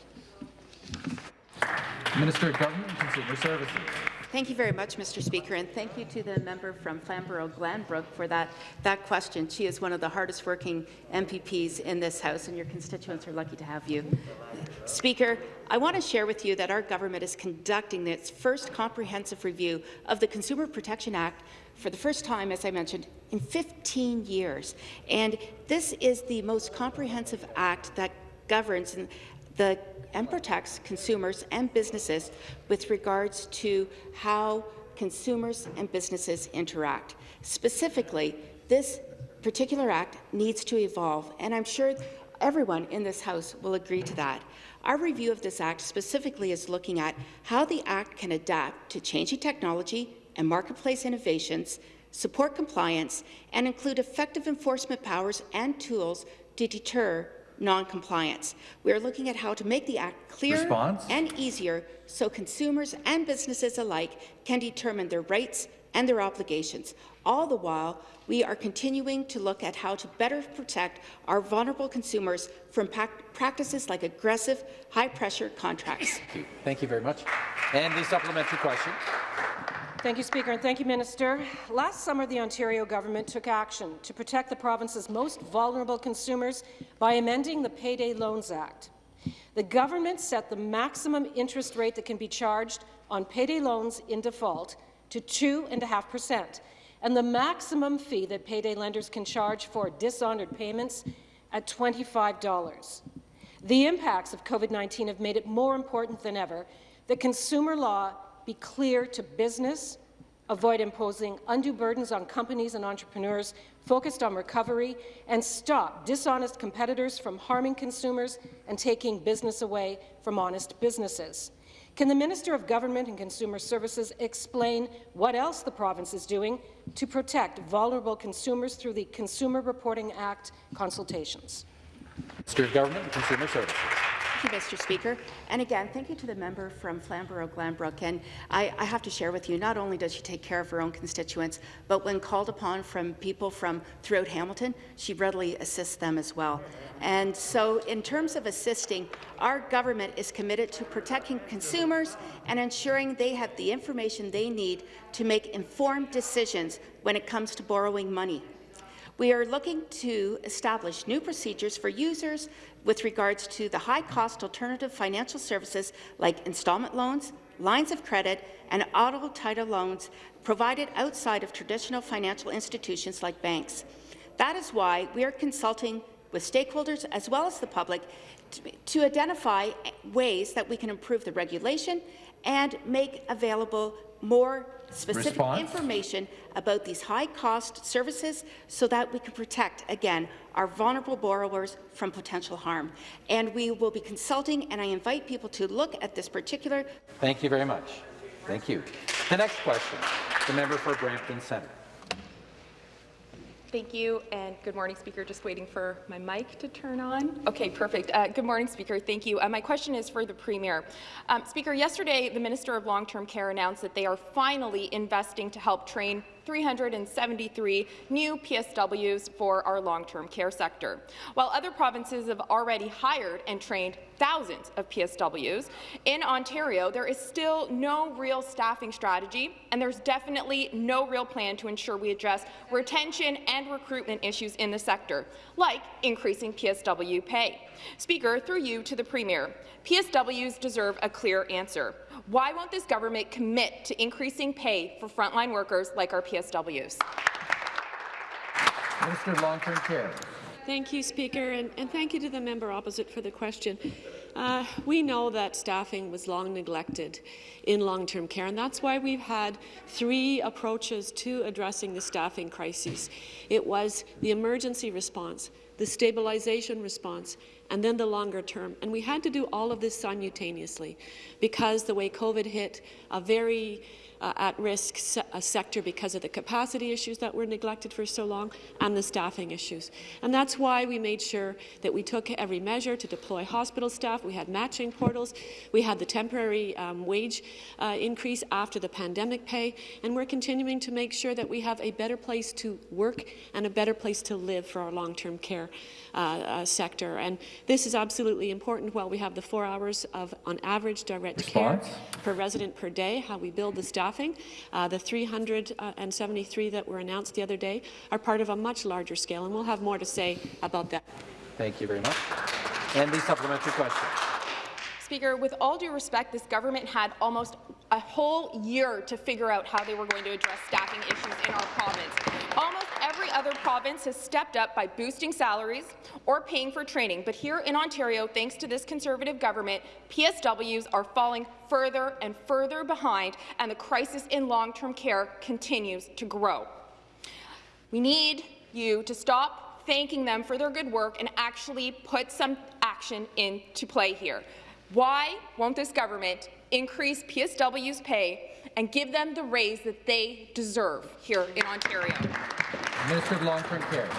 Minister of Government and Consumer Services. Thank you very much, Mr. Speaker, and thank you to the member from Flamborough-Glanbrook for that, that question. She is one of the hardest working MPPs in this House, and your constituents are lucky to have you. Speaker, I want to share with you that our government is conducting its first comprehensive review of the Consumer Protection Act for the first time, as I mentioned, in 15 years. And this is the most comprehensive act that governs the and protects consumers and businesses with regards to how consumers and businesses interact. Specifically, this particular act needs to evolve, and I'm sure everyone in this House will agree to that. Our review of this Act specifically is looking at how the Act can adapt to changing technology and marketplace innovations, support compliance, and include effective enforcement powers and tools to deter non-compliance. We are looking at how to make the Act clearer Response? and easier so consumers and businesses alike can determine their rights and their obligations. All the while, we are continuing to look at how to better protect our vulnerable consumers from practices like aggressive, high-pressure contracts. Thank you. Thank you very much. And the supplementary question. Thank you, Speaker, and thank you, Minister. Last summer, the Ontario government took action to protect the province's most vulnerable consumers by amending the Payday Loans Act. The government set the maximum interest rate that can be charged on payday loans in default to 2.5%, and the maximum fee that payday lenders can charge for dishonoured payments at $25. The impacts of COVID-19 have made it more important than ever that consumer law be clear to business, avoid imposing undue burdens on companies and entrepreneurs focused on recovery, and stop dishonest competitors from harming consumers and taking business away from honest businesses. Can the Minister of Government and Consumer Services explain what else the province is doing to protect vulnerable consumers through the Consumer Reporting Act consultations? Minister of Government and Consumer Services. Thank you, Mr. Speaker. And again, thank you to the member from Flamborough-Glanbrook. And I, I, have to share with you, not only does she take care of her own constituents, but when called upon from people from throughout Hamilton, she readily assists them as well. And so in terms of assisting, our government is committed to protecting consumers and ensuring they have the information they need to make informed decisions when it comes to borrowing money. We are looking to establish new procedures for users with regards to the high-cost alternative financial services like installment loans, lines of credit, and auto title loans provided outside of traditional financial institutions like banks. That is why we are consulting with stakeholders as well as the public to, to identify ways that we can improve the regulation and make available more specific Response. information about these high-cost services so that we can protect, again, our vulnerable borrowers from potential harm. And we will be consulting, and I invite people to look at this particular— Thank you very much. Thank you. The next question, the member for Brampton Centre. Thank you, and good morning, Speaker. Just waiting for my mic to turn on. Okay, perfect. Uh, good morning, Speaker. Thank you. Uh, my question is for the Premier. Um, Speaker, yesterday, the Minister of Long-Term Care announced that they are finally investing to help train 373 new PSWs for our long-term care sector. While other provinces have already hired and trained thousands of PSWs, in Ontario there is still no real staffing strategy, and there's definitely no real plan to ensure we address retention and recruitment issues in the sector, like increasing PSW pay. Speaker, through you to the Premier, PSWs deserve a clear answer. Why won't this government commit to increasing pay for frontline workers like our PSWs? Minister of Long-Term Care. Thank you, Speaker, and, and, thank you to the member opposite for the question. Uh, we know that staffing was long neglected in long-term care, and that's why we've had three approaches to addressing the staffing crisis. It was the emergency response, the stabilization response, and then the longer term. And we had to do all of this simultaneously because the way COVID hit a very uh, at-risk se sector because of the capacity issues that were neglected for so long and the staffing issues. And that's why we made sure that we took every measure to deploy hospital staff. We had matching portals. We had the temporary um, wage uh, increase after the pandemic pay. And we're continuing to make sure that we have a better place to work and a better place to live for our long-term care care uh, uh, sector. And this is absolutely important while we have the four hours of, on average, direct Response? care per resident per day, how we build the staffing. Uh, the 373 that were announced the other day are part of a much larger scale, and we'll have more to say about that. Thank you very much. And the supplementary question. Speaker, with all due respect, this government had almost a whole year to figure out how they were going to address staffing issues in our province. Other province has stepped up by boosting salaries or paying for training, but here in Ontario, thanks to this Conservative government, PSWs are falling further and further behind, and the crisis in long-term care continues to grow. We need you to stop thanking them for their good work and actually put some action into play here. Why won't this government increase PSW's pay and give them the raise that they deserve here in Ontario? Minister of Long-Term Care.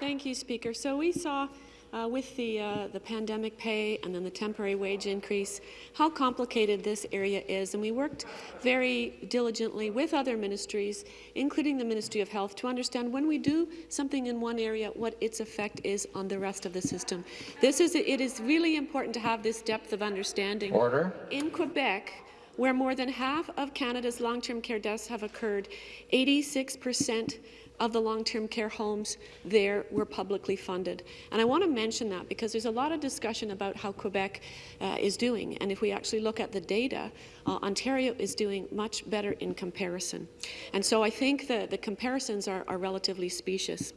Thank you, Speaker. So we saw uh, with the, uh, the pandemic pay and then the temporary wage increase, how complicated this area is. And we worked very diligently with other ministries, including the Ministry of Health, to understand when we do something in one area, what its effect is on the rest of the system. This is, it is really important to have this depth of understanding. Order. In Quebec, where more than half of Canada's long-term care deaths have occurred, 86 percent of the long-term care homes there were publicly funded. And I want to mention that because there's a lot of discussion about how Quebec uh, is doing. And if we actually look at the data, uh, Ontario is doing much better in comparison. And so I think the, the comparisons are, are relatively specious.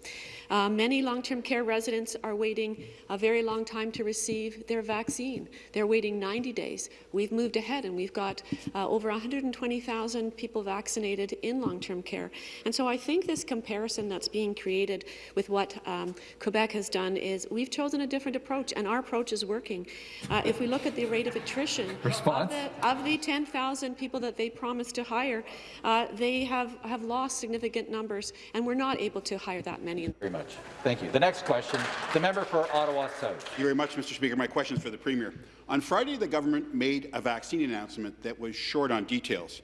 Uh, many long-term care residents are waiting a very long time to receive their vaccine. They're waiting 90 days. We've moved ahead and we've got uh, over 120,000 people vaccinated in long-term care. And so I think this comparison that's being created with what um, Quebec has done is we've chosen a different approach and our approach is working. Uh, if we look at the rate of attrition Response? of the, of the 10,000 people that they promised to hire, uh, they have, have lost significant numbers and we're not able to hire that many. Very much. Thank you. The next question, the member for Ottawa South. Thank you very much, Mr. Speaker. My question is for the Premier. On Friday, the government made a vaccine announcement that was short on details.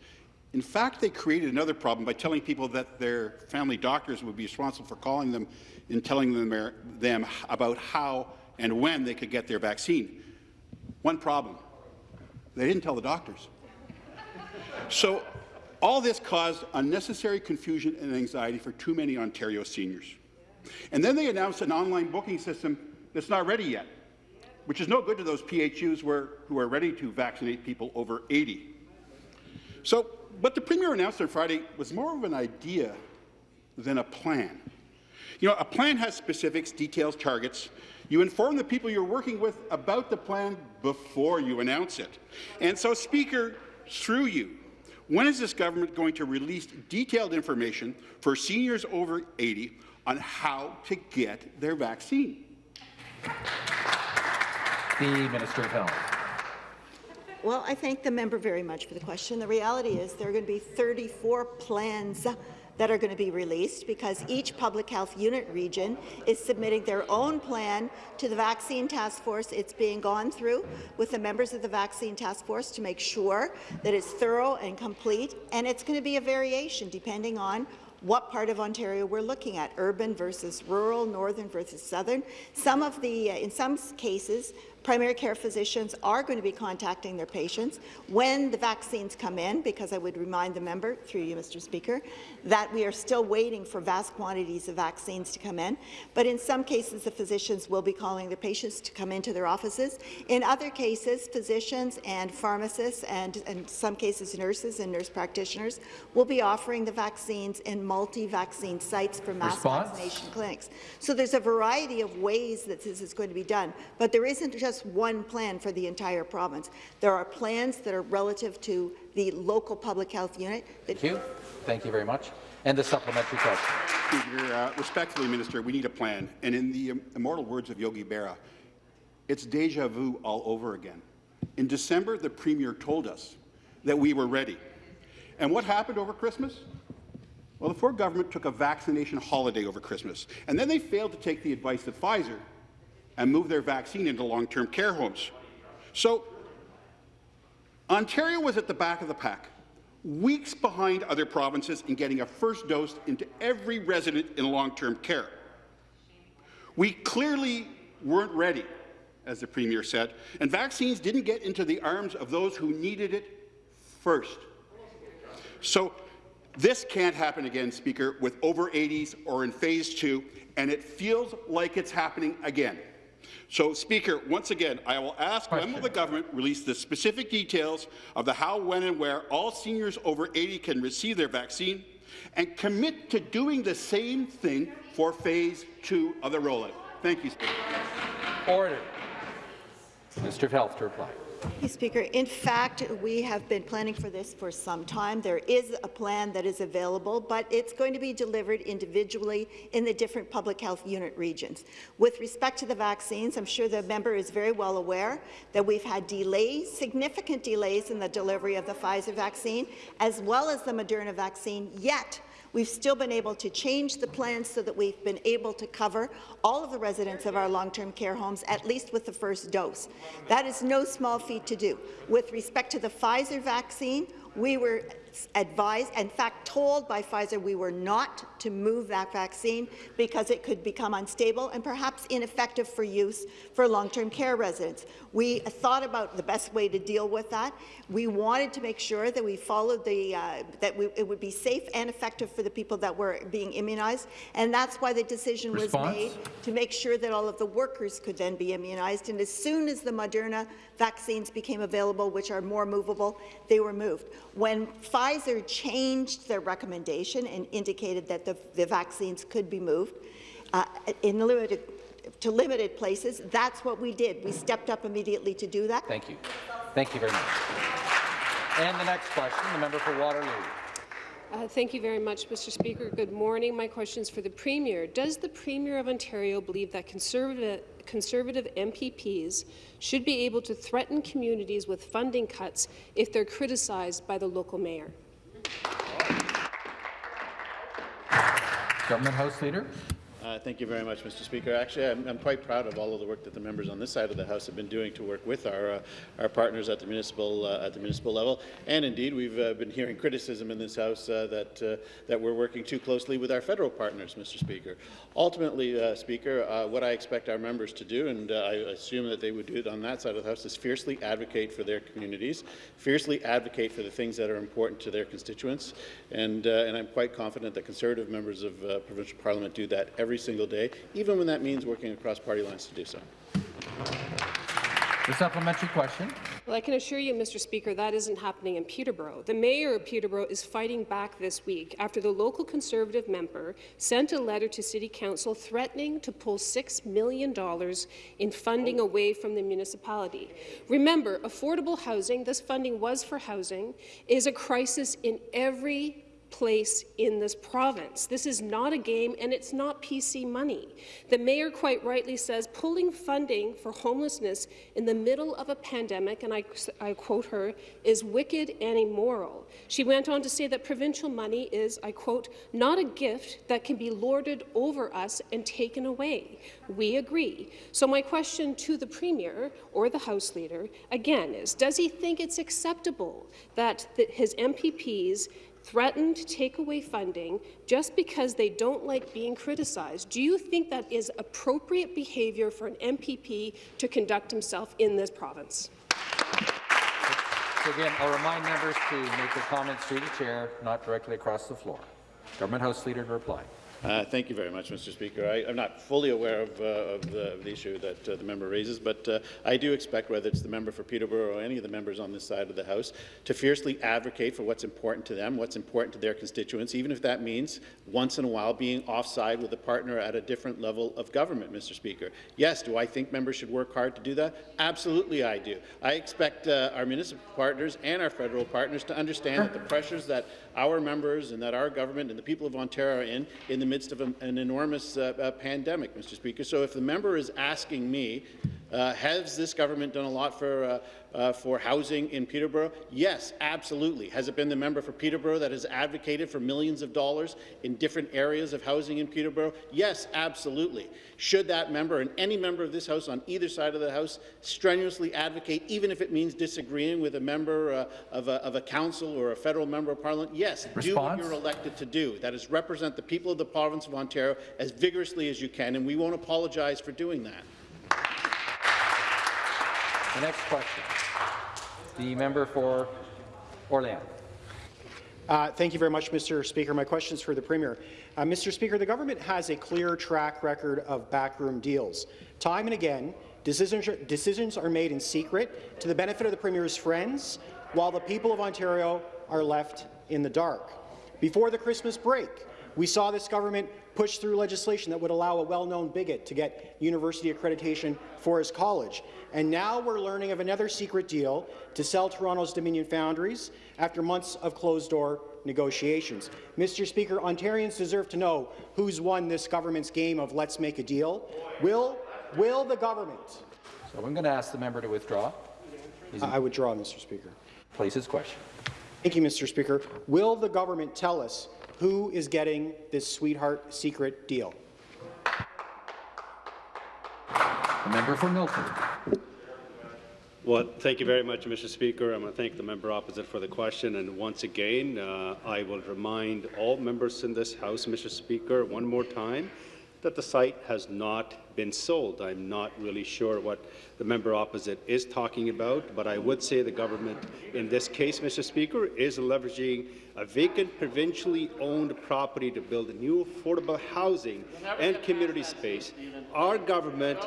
In fact, they created another problem by telling people that their family doctors would be responsible for calling them and telling them, them about how and when they could get their vaccine. One problem, they didn't tell the doctors. So all this caused unnecessary confusion and anxiety for too many Ontario seniors. And then they announced an online booking system that's not ready yet, which is no good to those PHUs where, who are ready to vaccinate people over 80. So what the Premier announced on Friday was more of an idea than a plan. You know, a plan has specifics, details, targets. You inform the people you're working with about the plan before you announce it. And so, Speaker, through you, when is this government going to release detailed information for seniors over 80 on how to get their vaccine? The Minister of Health. Well, I thank the member very much for the question. The reality is there are going to be 34 plans that are going to be released because each public health unit region is submitting their own plan to the vaccine task force. It's being gone through with the members of the vaccine task force to make sure that it's thorough and complete, and it's going to be a variation depending on what part of Ontario we're looking at, urban versus rural, northern versus southern. Some of the, uh, in some cases, primary care physicians are going to be contacting their patients when the vaccines come in, because I would remind the member, through you, Mr. Speaker, that we are still waiting for vast quantities of vaccines to come in. But in some cases, the physicians will be calling the patients to come into their offices. In other cases, physicians and pharmacists and, in some cases, nurses and nurse practitioners will be offering the vaccines in multi-vaccine sites for mass Response? vaccination clinics. So there's a variety of ways that this is going to be done, but there isn't just one plan for the entire province. There are plans that are relative to the local public health unit. Thank you. Thank you very much. And the supplementary question. Speaker, uh, respectfully, Minister, we need a plan. And in the um, immortal words of Yogi Berra, it's deja vu all over again. In December, the Premier told us that we were ready. And what happened over Christmas? Well, the Ford government took a vaccination holiday over Christmas, and then they failed to take the advice of Pfizer and move their vaccine into long-term care homes. So Ontario was at the back of the pack, weeks behind other provinces in getting a first dose into every resident in long-term care. We clearly weren't ready, as the Premier said, and vaccines didn't get into the arms of those who needed it first. So this can't happen again, Speaker, with over 80s or in phase two, and it feels like it's happening again. So, Speaker, once again, I will ask Question. when will the government release the specific details of the how, when and where all seniors over 80 can receive their vaccine and commit to doing the same thing for phase two of the rollout? Thank you, Speaker. Order. Minister of Health to reply. Speaker. In fact, we have been planning for this for some time. There is a plan that is available, but it's going to be delivered individually in the different public health unit regions. With respect to the vaccines, I'm sure the member is very well aware that we've had delays, significant delays in the delivery of the Pfizer vaccine, as well as the Moderna vaccine, yet We've still been able to change the plans so that we've been able to cover all of the residents of our long-term care homes, at least with the first dose. That is no small feat to do. With respect to the Pfizer vaccine, we were advised, in fact told by Pfizer we were not to move that vaccine because it could become unstable and perhaps ineffective for use for long-term care residents. We thought about the best way to deal with that. We wanted to make sure that we followed the, uh, that we, it would be safe and effective for the people that were being immunized, and that's why the decision Response? was made to make sure that all of the workers could then be immunized. And as soon as the Moderna vaccines became available, which are more movable, they were moved. When Pfizer changed their recommendation and indicated that the, the vaccines could be moved uh, in limited, to limited places, that's what we did. We stepped up immediately to do that. Thank you. Thank you very much. And the next question, the member for Waterloo. Uh, thank you very much, Mr. Speaker. Good morning. My question is for the Premier. Does the Premier of Ontario believe that conservative, conservative MPPs should be able to threaten communities with funding cuts if they're criticized by the local mayor? Government House Leader. Uh, thank you very much, Mr. Speaker. Actually, I'm, I'm, quite proud of all of the work that the members on this side of the House have been doing to work with our uh, our partners at the municipal uh, at the municipal level. And indeed, we've uh, been hearing criticism in this House uh, that uh, that we're working too closely with our federal partners, Mr. Speaker. Ultimately, Speaker, what I expect our members to do, and I assume that they would do it on that side of the House, is fiercely advocate for their communities, fiercely advocate for the things that are important to their constituents, and and I'm quite confident that Conservative members of provincial Parliament do that every single day, even when that means working across party lines to do so. The supplementary question. Well, I can assure you, Mr. Speaker, that isn't happening in Peterborough. The mayor of Peterborough is fighting back this week after the local Conservative member sent a letter to City Council threatening to pull $6 million in funding away from the municipality. Remember, affordable housing, this funding was for housing, is a crisis in every place in this province. This is not a game, and it's not PC money. The mayor quite rightly says pulling funding for homelessness in the middle of a pandemic, and I, I quote her, is wicked and immoral. She went on to say that provincial money is, I quote, not a gift that can be lorded over us and taken away. We agree. So my question to the Premier or the House Leader, again, is does he think it's acceptable that the, his MPPs threaten to take away funding just because they don't like being criticized. Do you think that is appropriate behaviour for an MPP to conduct himself in this province? So again, I'll remind members to make their comments through the chair, not directly across the floor. Government House Leader to reply. Uh, thank you very much, Mr. Speaker. I, am not fully aware of, uh, of, the, of, the, issue that uh, the member raises, but uh, I do expect, whether it's the member for Peterborough or any of the members on this side of the House, to fiercely advocate for what's important to them, what's important to their constituents, even if that means once in a while being offside with a partner at a different level of government, Mr. Speaker. Yes, do I think members should work hard to do that? Absolutely I do. I expect uh, our municipal partners and our federal partners to understand that the pressures that our members and that our government and the people of Ontario are in, in the midst of a, an enormous uh, uh, pandemic, Mr. Speaker. So if the member is asking me Uh, has this government done a lot for, uh, uh, for housing in Peterborough? Yes, absolutely. Has it been the member for Peterborough that has advocated for millions of dollars in different areas of housing in Peterborough? Yes, absolutely. Should that member and any member of this House on either side of the House strenuously advocate, even if it means disagreeing with a member uh, of, a, of a council or a federal member of parliament? Yes, do what you're elected to do. That is represent the people of the province of Ontario as vigorously as you can, and we won't apologize for doing that. The next question. The member for Orléans. Uh, thank you very much, Mr. Speaker. My question is for the Premier. Uh, Mr. Speaker, the government has a clear track record of backroom deals. Time and again, decisions, decisions are made in secret to the benefit of the Premier's friends, while the people of Ontario are left in the dark. Before the Christmas break, we saw this government push through legislation that would allow a well-known bigot to get university accreditation for his college. And now we're learning of another secret deal to sell Toronto's Dominion Foundries after months of closed-door negotiations. Mr. Speaker, Ontarians deserve to know who's won this government's game of let's make a deal. Will, will the government? So I'm going to ask the member to withdraw. I withdraw, Mr. Speaker. Place his question. Thank you, Mr. Speaker. Will the government tell us who is getting this sweetheart secret deal? The member for Milton. Well, thank you very much, Mr. Speaker. I'm going to thank the member opposite for the question. And once again, uh, I will remind all members in this House, Mr. Speaker, one more time, that the site has not been sold. I'm not really sure what the member opposite is talking about, but I would say the government, in this case, Mr. Speaker, is leveraging a vacant provincially owned property to build new affordable housing and community space. Our government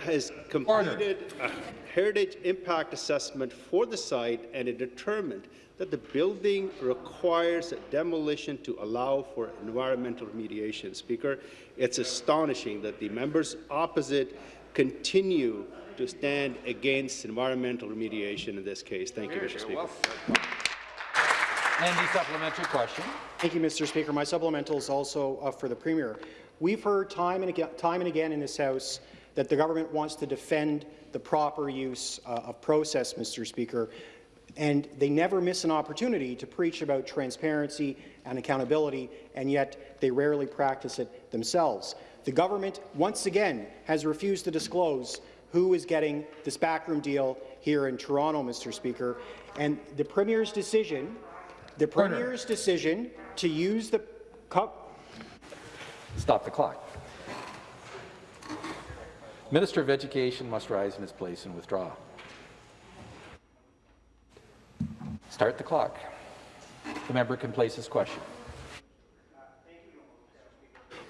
has completed a heritage impact assessment for the site and it determined that the building requires demolition to allow for environmental remediation. Speaker, it's astonishing that the members opposite continue to stand against environmental remediation in this case. Thank you, Mr. Speaker. And the supplementary question. Thank you, Mr. Speaker. My supplemental is also uh, for the Premier. We've heard time and, again, time and again in this House that the government wants to defend the proper use uh, of process, Mr. Speaker, and they never miss an opportunity to preach about transparency and accountability, and yet they rarely practice it themselves. The government, once again, has refused to disclose who is getting this backroom deal here in Toronto, Mr. Speaker, and the Premier's decision the Premier's decision to use the cup. Stop the clock. Minister of Education must rise in his place and withdraw. Start the clock. The member can place his question.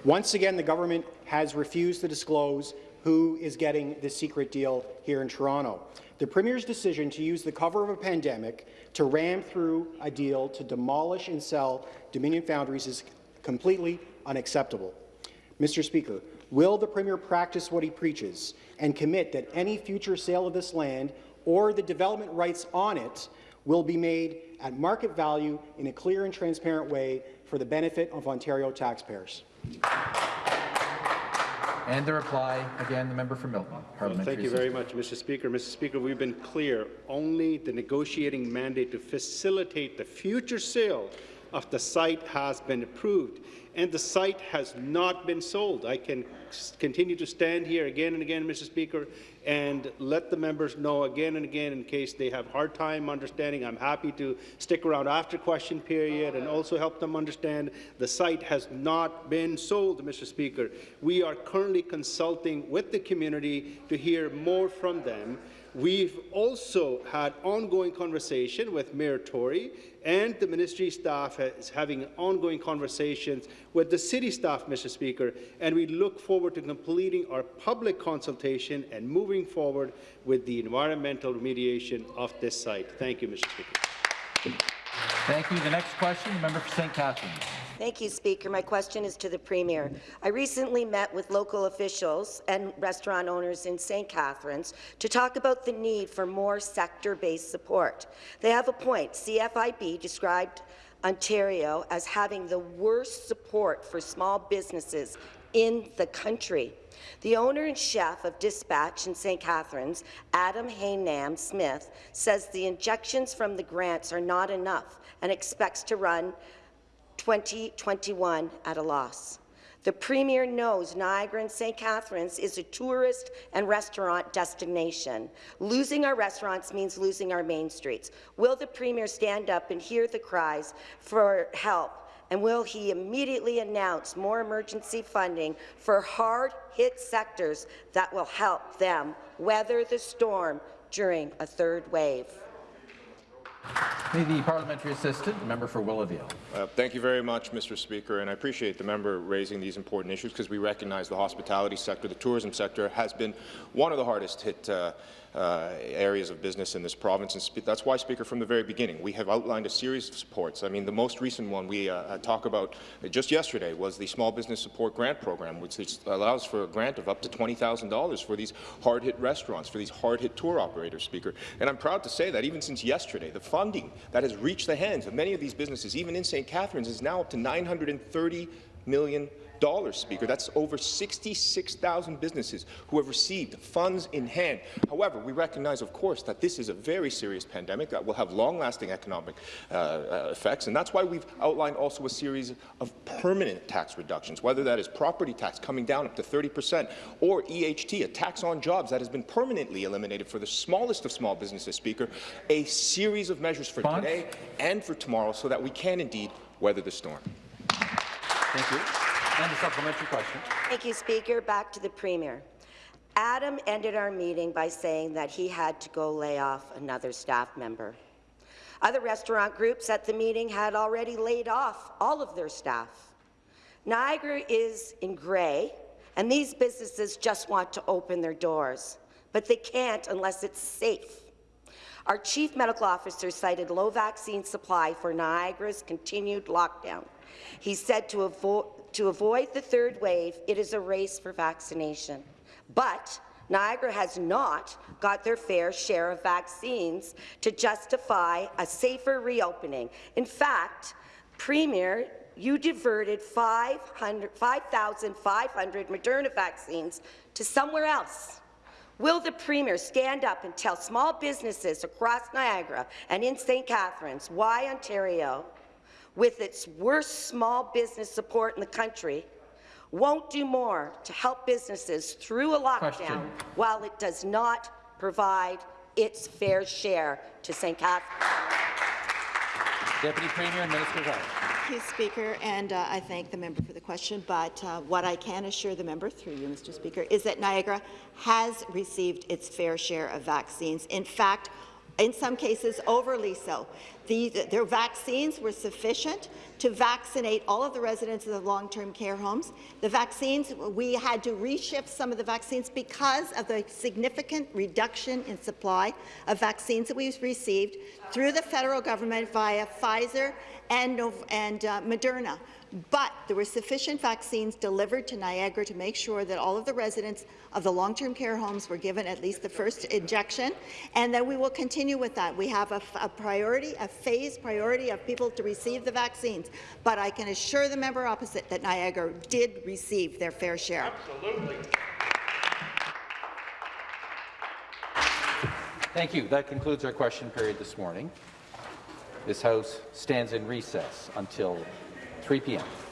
Once again, the government has refused to disclose who is getting the secret deal here in Toronto. The Premier's decision to use the cover of a pandemic to ram through a deal to demolish and sell Dominion Foundries is completely unacceptable. Mr. Speaker, will the Premier practice what he preaches and commit that any future sale of this land or the development rights on it will be made at market value in a clear and transparent way for the benefit of Ontario taxpayers? And the reply, again, the member for Milton. Well, thank you very much, Mr. Speaker. Mr. Speaker, we've been clear. Only the negotiating mandate to facilitate the future sale of the site has been approved, and the site has not been sold. I can continue to stand here again and again, Mr. Speaker, and let the members know again and again in case they have hard time understanding. I'm happy to stick around after question period and also help them understand the site has not been sold, Mr. Speaker. We are currently consulting with the community to hear more from them. We've also had ongoing conversation with Mayor Tory and the ministry staff is having ongoing conversations with the city staff, Mr. Speaker, and we look forward to completing our public consultation and moving forward with the environmental remediation of this site. Thank you, Mr. Speaker. Thank you. The next question, member for St. Catharines. Thank you, Speaker. My question is to the Premier. I recently met with local officials and restaurant owners in St. Catharines to talk about the need for more sector-based support. They have a point. CFIB described Ontario as having the worst support for small businesses in the country. The owner and chef of Dispatch in St. Catharines, Adam Hynam-Smith, says the injections from the grants are not enough and expects to run 2021 at a loss. The Premier knows Niagara and St. Catharines is a tourist and restaurant destination. Losing our restaurants means losing our main streets. Will the Premier stand up and hear the cries for help and will he immediately announce more emergency funding for hard-hit sectors that will help them weather the storm during a third wave? The parliamentary assistant, member for Willowdale. Uh, thank you very much, Mr. Speaker, and I appreciate the member raising these important issues because we recognize the hospitality sector, the tourism sector, has been one of the hardest hit uh, uh, areas of business in this province. And that's why, Speaker, from the very beginning, we have outlined a series of supports. I mean, the most recent one we uh, talk about just yesterday was the Small Business Support Grant Program, which allows for a grant of up to $20,000 for these hard-hit restaurants, for these hard-hit tour operators, Speaker. And I'm proud to say that even since yesterday, the funding that has reached the hands of many of these businesses, even in St. Catharines, is now up to $930 million Speaker. That's over 66,000 businesses who have received funds in hand. However, we recognize, of course, that this is a very serious pandemic that will have long-lasting economic uh, uh, effects, and that's why we've outlined also a series of permanent tax reductions, whether that is property tax coming down up to 30 percent, or EHT, a tax on jobs that has been permanently eliminated for the smallest of small businesses, Speaker, a series of measures for today and for tomorrow so that we can indeed weather the storm. Thank you. And a supplementary question. Thank you, Speaker. Back to the Premier. Adam ended our meeting by saying that he had to go lay off another staff member. Other restaurant groups at the meeting had already laid off all of their staff. Niagara is in grey, and these businesses just want to open their doors, but they can't unless it's safe. Our chief medical officer cited low vaccine supply for Niagara's continued lockdown. He said to avoid to avoid the third wave, it is a race for vaccination. But Niagara has not got their fair share of vaccines to justify a safer reopening. In fact, Premier, you diverted 5,500 Moderna vaccines to somewhere else. Will the Premier stand up and tell small businesses across Niagara and in St. Catharines why Ontario with its worst small business support in the country, won't do more to help businesses through a lockdown Question. while it does not provide its fair share to St. Catharines. Deputy Premier and Minister of Thank you, Speaker, and uh, I thank the member for the question. But uh, what I can assure the member, through you, Mr. Speaker, is that Niagara has received its fair share of vaccines. In fact, in some cases overly so. The, their vaccines were sufficient to vaccinate all of the residents of the long-term care homes. The vaccines, we had to reshift some of the vaccines because of the significant reduction in supply of vaccines that we've received through the federal government via Pfizer and, and uh, Moderna. But there were sufficient vaccines delivered to Niagara to make sure that all of the residents of the long-term care homes were given at least the first injection, and that we will continue with that. We have a, a priority, a phased priority of people to receive the vaccines, but I can assure the member opposite that Niagara did receive their fair share. Absolutely. Thank you. That concludes our question period this morning. This House stands in recess until 3 p.m.